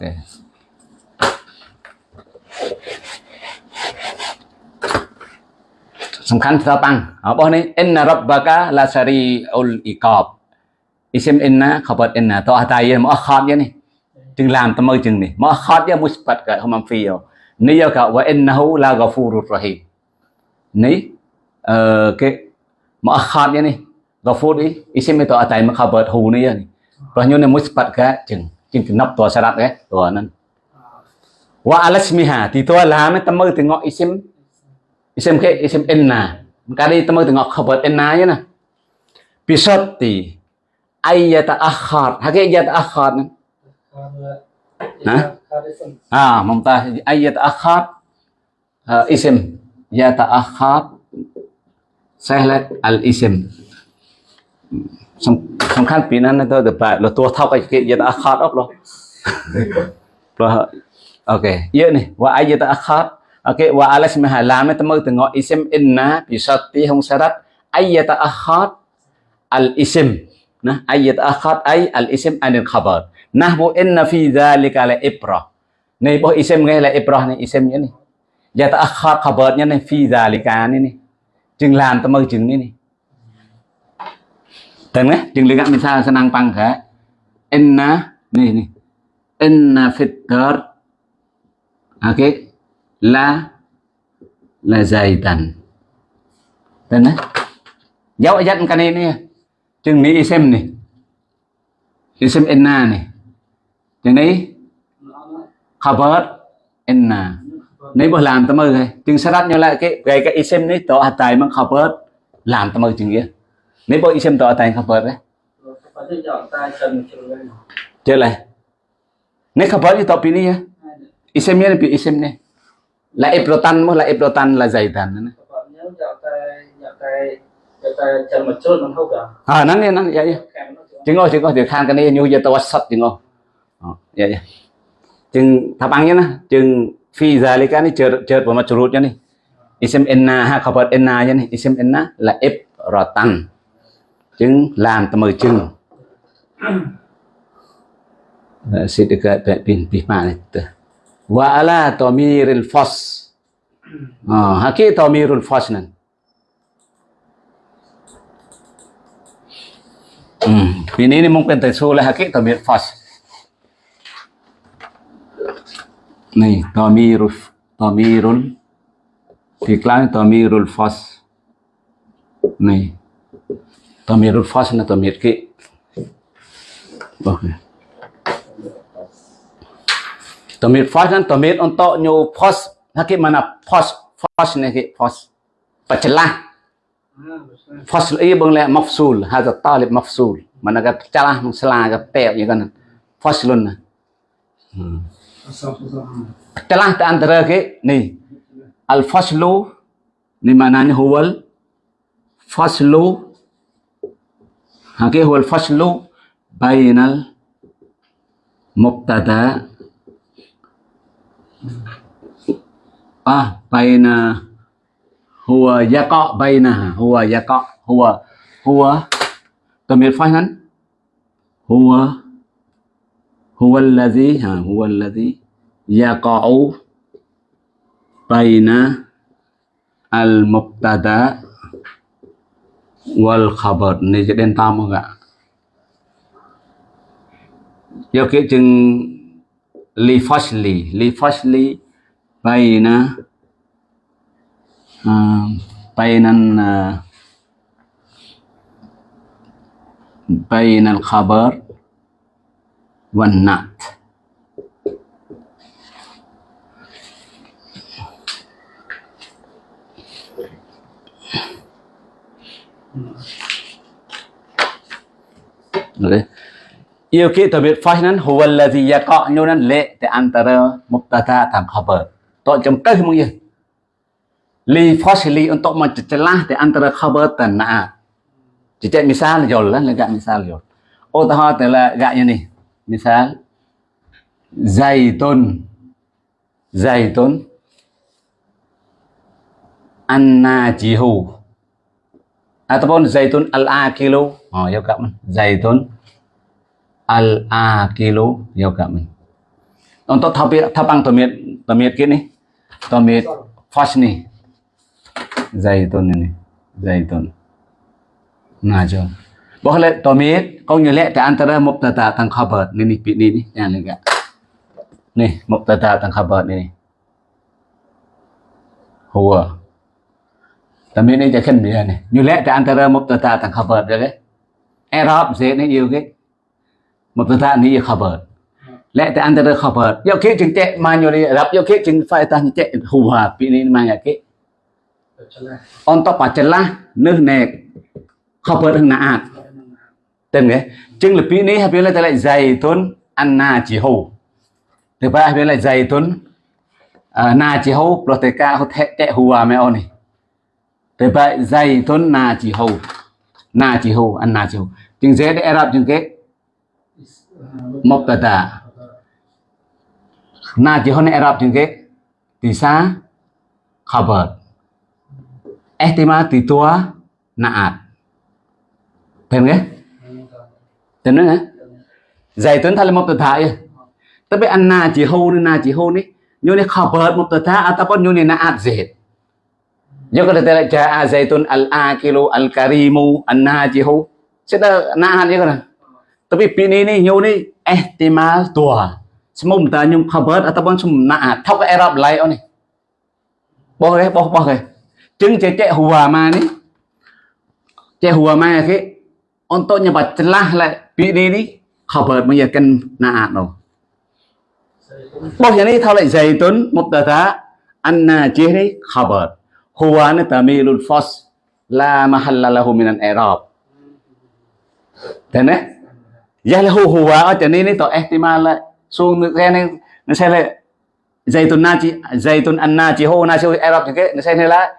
Speaker 1: សំខាន់ស្ដាប់បាំងរបស់នេះ inna rabbaka la sari'ul iqab isim inna khabar inna to atai ma khat ya ni chừng làm tao mơ chừng này ma khat ya musbat ka hum fi yo ni ya ka wa innahu la ghafurur rahim ni ờ cái ma khat ya ni ghafur ni isim itu atai ma khabar hu ni ya ni ព្រោះញូនmusbat ka chừng chừng cái nắp tua sarat cái tua nan wa alasmiha thì tua làm tao mơ từ ngọ isim isim ke isim inna kali temu tengok khabar inna ya nah bisati ayyata akhar hake ayyata akhar Hah?
Speaker 2: Harisun.
Speaker 1: ah mumtaz ayyata akhar uh, isim yata akhar sahlat al isim សំសំខាន់ពីนั้นទៅទៅបែបលតួថោកគេយតអខាតអប់លោព្រោះអូខេយើងនេះវ៉ាអាយតអខាត Okey wa alas mahalam temu tengok isim inna bi syarti hum syarat ayyata akhad al isim. Nah ayyat akhad ay al isim anil khabar. Nah bu inna fi dzalika la ibrah. Ni bu isim ngay là ibrah ni isimnya ni yata akhad khabarnya ni fi dzalika ni ni. Chừng làm temu chừng ni ni. Tên đấy, chừng lihat misal senang pangga inna ni ni. Inna fitar Okey, la là dày tần tên đấy. Dấu dẫn cái này nè. Chừng này xem nè. Xem enna này chừng này khabar enna. Nếu mà làm tao mơ rồi chừng sát nhau lại cái cái cái xem này tỏ tài mang khabar làm tao mơ chừng kia nếu bộ isem tỏ tài khabar đấy. Chơi lại. Nếu khabar thì tỏ pini ya isem này pin isem này là ibrotan mà là ibrotan là
Speaker 2: không cả.
Speaker 1: à nắng nè nắng
Speaker 2: xuống.
Speaker 1: chừng ngồi chừng ngồi thì khang cái này như giờ tao sắt chừng ngồi. Ờ, dạ dạ. Chừng tháp ăn nhá nè chừng phi ra lấy cái này chờ chờ vào mặt churut nhá nè. Isem enna ha khabar enna nhá nè. Isem enna là ibrotan chừng làm tao mời chừng. Sẽ được cái pin pin mà này wa ala tamiril fas. Ah haki tamirul fas nan. Hmm ini ini mungkin tersulah haki tamir fas. Nih tamirul tamirul iklan tamirul fas. Nih tamirul fas na tamir ki. Okay Tamir fas kan tamir untuk nyu fas hakik mana fas fas ni hakik fas pecelah.
Speaker 2: À, rồi sao?
Speaker 1: fas i bang le mafsul hadza talib mafsul. Mana ka celah mensela ka pe ya kan. Faslun
Speaker 2: Sao, sao, sao.
Speaker 1: celah di antara ke? Ni. Al faslu ni maknanya huwal? Faslu hakik huwal faslu bainal mubtada ah baina huwa yaqa bainaha huwa yaqa huwa huwa tamir fahan huwa huwa alladhi ha huwa alladhi yaqa'u baina al mubtada wal khabar này sẽ đen tam không ạ? Do cái chừng لفصل لفصل بين بين بين الخبر والنعت Okay. Fasli li fasli baina uh, bainan uh, bainal khabar wan nat Boleh. Ia kita tabit fasnan huwa allazi yaqa' nunan le di antara mubtada dan khabar. Tok jemkah mungkin. Li là untuk mencelah di antara khabar dan na'at. Jadi misal jol lah, legak misal à tờ tahu telah tôn nih. Misal kilo Zaitun yêu cảm dày tôn Al-Akilu. Oh, ya mi man. Zaitun Al-Akilu ya kak man. Untuk tapi tapang tomit tomit kini. Tomit fas nih. Zaitun ini. Zaitun. Najun. Boleh tomit kau nyelek di antara mubtada tang khabar. Ini nih ini nih yang lega. Nih mubtada tang khabar ini. Huwa. Tomit ini jadi dia nih. Nyelek di antara mubtada tang khabar jadi. Arab dễ nó yêu cái một mubtada ni yêu khabar. Lẽ di antara khabar. Yo ke jeng cek manyoli Arab yo ke jeng faedah cek huwa ta manya ke. Untuk pacelah nước nẹt khabar hằng naat. Tên nghe. Chừng là pi này hay là lại dày tuấn anna chỉ hù. Thứ ba, hay là dày tuấn à, na chỉ hù proteka ho thẹ tẹ hùa mẹ ông này. Thứ ba, dày tuấn, na chỉ hù. Na chỉ hù anna chỉ hù. Chừng dễ để Arab chừng cái mubtada. Na chỉ hơn này Arab chừng cái tisa khabar. Ihtimal thì tua naat. Paham ke? Tenang ya? Zaitun tali mubtada ya. Tapi anna jihu ni na jihu ni nyo ni khabar mubtada ataupun như ni naat zaid. Yo kada là jaa zaitun al-akilu al-karimu an-najihu. Seda naat ya kada. Tapi pini ni nyo eh, ni ihtimal tua. Semua mubtada nyo khabar ataupun semua naat. Thau cái Arab lại ni. Boh ke, boh boh ke. Chứng cek cek huwa ma ni. Cek huwa ma ke, untuk nyebat celah lại bị đi đi khabar bây giờ cần naat đâu Bos ini thao lại dày tuấn mubtada, anna jihri khabar huwa ni tamilul fas, la mahalla lahu min al-i'rab Thế eh, Ya lahu huwa à, ở trên này to ihtimal lại xuống cái này nó sẽ lại zaitun naji zaitun anna jihu naji arab cái nó sẽ là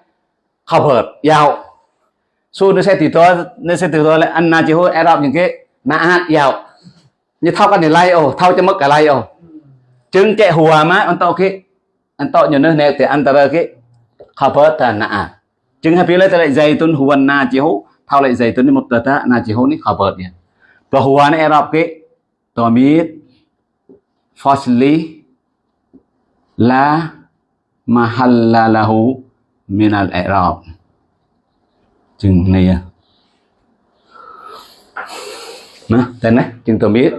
Speaker 1: khabar yao su nó sẽ từ đó nó sẽ từ đó là ăn na chỉ hôi Arab những cái na hát giàu. Như thao cái này lai ô, thao cho mất cả lai ô, chứng chạy hùa à má anh tao cái anh tao nhiều nơi này thì anh ta cái khabar ta na chứng hay lấy lại dây tuân hùa na chỉ hú thao lại dây tuân một tờ ta na chỉ hú ní khabar nha và hùa này Arab cái tomit fasli la mahalla lahu min al-i'rab chừng này à. Nè tên này, chừng tôi biết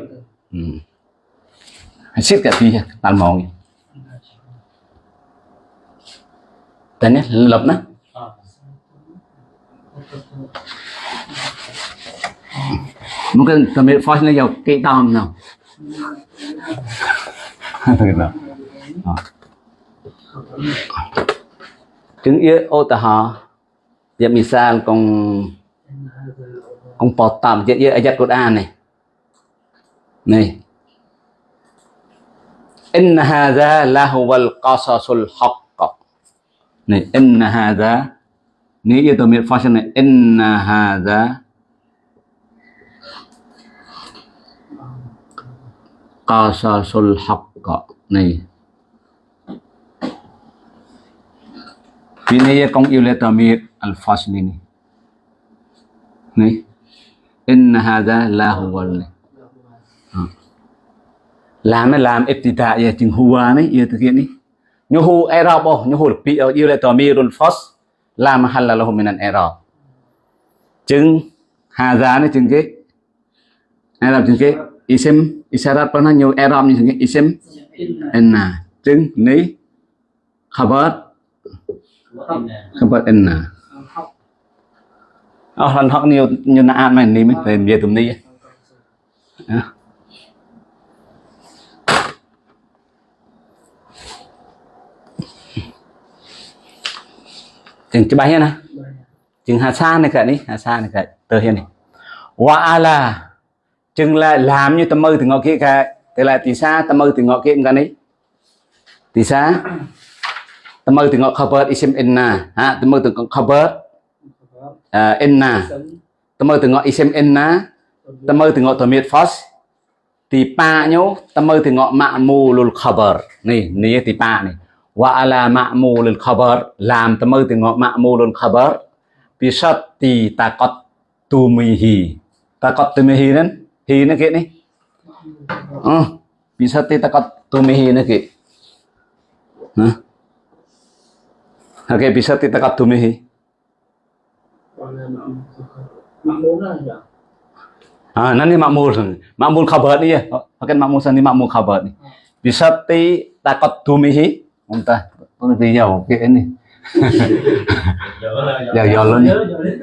Speaker 1: ừ. hãy siết cả tí tàn mòn tên nhé lập nè mungkin sambil voice ni jauh kỹ tao nào? Chứng yếu ô ta họ Ya misal kong kong potam je ya ayat Quran Này, Ni. Inna hadha lahu Này, qasasul haqq. Ni inna hadha ni itu mir fashion này إن هذا qasasul haqqa này Pinaya kong iletamir al-fasl ini. Nih. Inna hadha la huwa à. Làm làm ibtida ya chừng huwa à này, ya thực hiện đi. Nhu hu i'rab oh, nhu hu pi iletamirul fasl la mahalla lahu minan i'rab. Chừng hadha này chừng cái. I'rab chừng cái isim isyarat pernah nhiều eram như thế isim enna. Trứng ní khabar khabar enna. Ờ hẳn học nhiều nhiều na an mà ní mới phải về tụm ní ờ. chừng cái bài nè. Chừng hà sa này cả đi hà sa này cả tờ hiền này. Wa ala chừng là làm như tâm mơ từ ngõ kia cả tức là tỷ sa tâm mơ từ ngõ kia cả đấy tỷ sa tâm mơ từ ngõ cover isim inna ha tâm mơ từ ngõ cover inna. Tâm mơ từ ngõ isim inna. Tâm mơ từ ngõ tổ miệt phos tỷ pa nhố tâm mơ từ ngõ mạ mù lul cover này này tỷ pa này wa ala mạ mù lul cover làm tâm mơ từ ngõ mạ mù lul cover bisati takot tumihi takot tumihi nên hi nó kia này ờ bisati takot tumihi nó kia hả ok bisati takot tumihi
Speaker 2: còn là mạng mạng muốn là gì ạ
Speaker 1: Ah, nanti makmul. Makmul khabar ni ya. Pakai makmul sani makmul khabar ni. Bisati takot tumihi. Entah. Con vì giàu cái ini. Giàu giàu luôn.
Speaker 2: nhớ nhớ đấy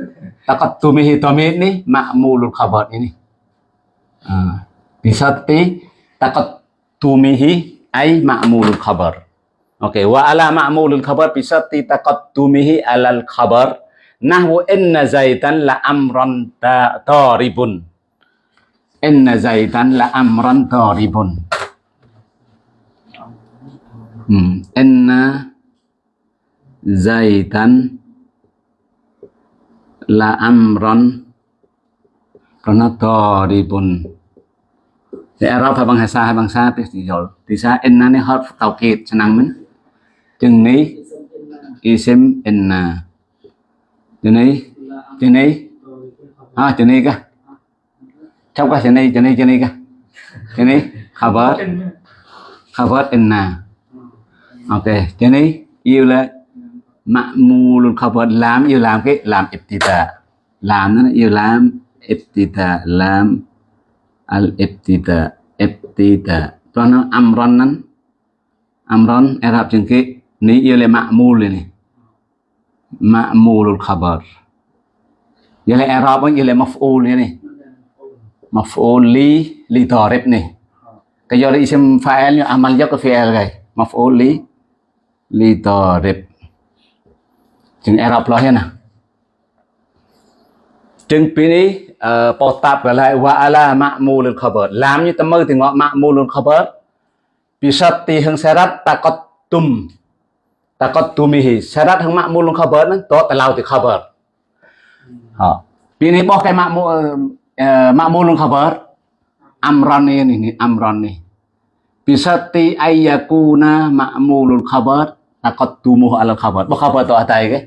Speaker 1: Takot tumihi tomit ni makmulul khabar ini. Ah, bisati takot tumihi ay makmulul khabar. Okey, wa ala ma'mulul khabar takot tumihi alal khabar. Nahwu inna zaitan la amran ta taribun. Inna zaitan la amran taribun. Hmm. Inna zaitan la amran karena taribun. Di Arab hay bangsa hay bangsa thì rồi thì sa Enna ni harf tawkid senang men. Chừng ní isim enna. À, chừng ní chừng ní à chừng ní cả. Trong cái chừng ní chừng ní chừng ní cả. Chừng ní khabar khabar enna. À. Ok, chừng ní yêu là luôn khabar làm yêu làm cái làm ibtida. Làm nó yêu làm ibtida làm al ibtida ibtida. Cho nó amron nắn amron Arab chừng cái ní yêu là ma'mul này ma'mulul khabar. Yêu là Arab, yêu là maf'ul này maf'ul li li tarif này. Cái do isim fa'il như amal yak cái fi'il này maf'ul li li tarif. Chừng Arab lo hết nè. Chừng pini ní ờ, po tạp và lại wa ala ma'mulul khabar. Làm như tâm mơ thì ngọ ma'mulul khabar. Bisati hang syarat takot tumihi syarat hang ma'mulul khabar nang to talau ti khabar. Ha. Pi ní bo cái ma'mu ma'mulul khabar. Amran ni ni ni amran ni. Bisati ayyakuna ma'mulul khabar takot tumuh al khabar. Bo khabar to atai ke.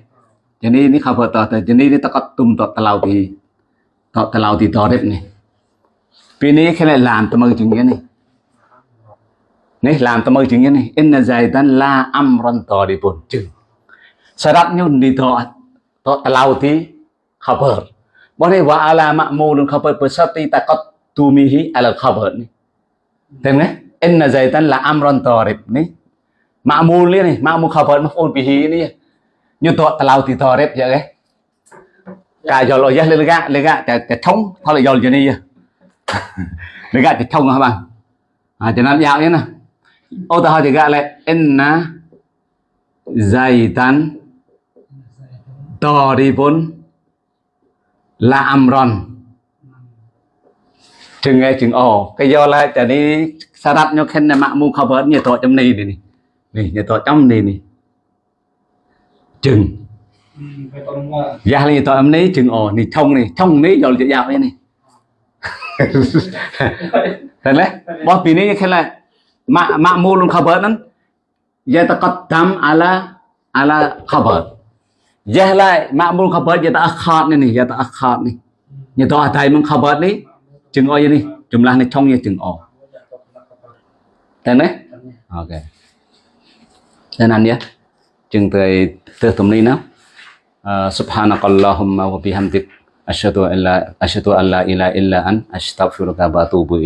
Speaker 1: Jadi ini khabar to atai. Jadi ini takot tum to talau ti tao talau đẹp này. Pi ní khi lại làm tâm mơ chừng cái này. này làm tâm ơi chừng này. Inna tan la amran taribun chừng Syaratnya di to. To talauti khabar. Boleh wa ala ma'mulun khabar bersati takot tumihi ala khabar ni Tem là Inna tan la amran tarib ni Ma'mul ni Ma'mul khabar maf'ul bihi này, Như to talauti tarib vậy cái Cả Dạ. giờ lo giá lên gạ cái cái thông. Thôi là giờ cho đi lên gạ cái thông hả bạn? À cho nên dạo nhé nè ô, tao thì gạ lại, inna zaitan taribun la amron chừng nghe chừng ồ, cái do là chả đi sa đắp nhau khen là mạng mu cover như tội trong này này này này như tội trong này này chừng. Giác lên tôi em ní chừng ồ Nì thông nì thông ní rồi dạo đấy nì Thật đấy Bó phí ní khá là Mạ mạ mô luôn khá bớt lắm Dạ ta cắt tâm ala ala khá bớt Dạ lại mạ mô khá bớt Dạ ta ác khát nì nì Dạ ta ác khát nì Dạ ta ác thầy mong khá bớt nì Chừng ồ nì Chùm là nì thông nì chừng ồ Thật đấy Ok Thế nào nhé Chừng tới tới tùm lý nào Subhanakallahumma wa bihamdik asyhadu an la an la ilaha illa an astaghfiruka wa atubu.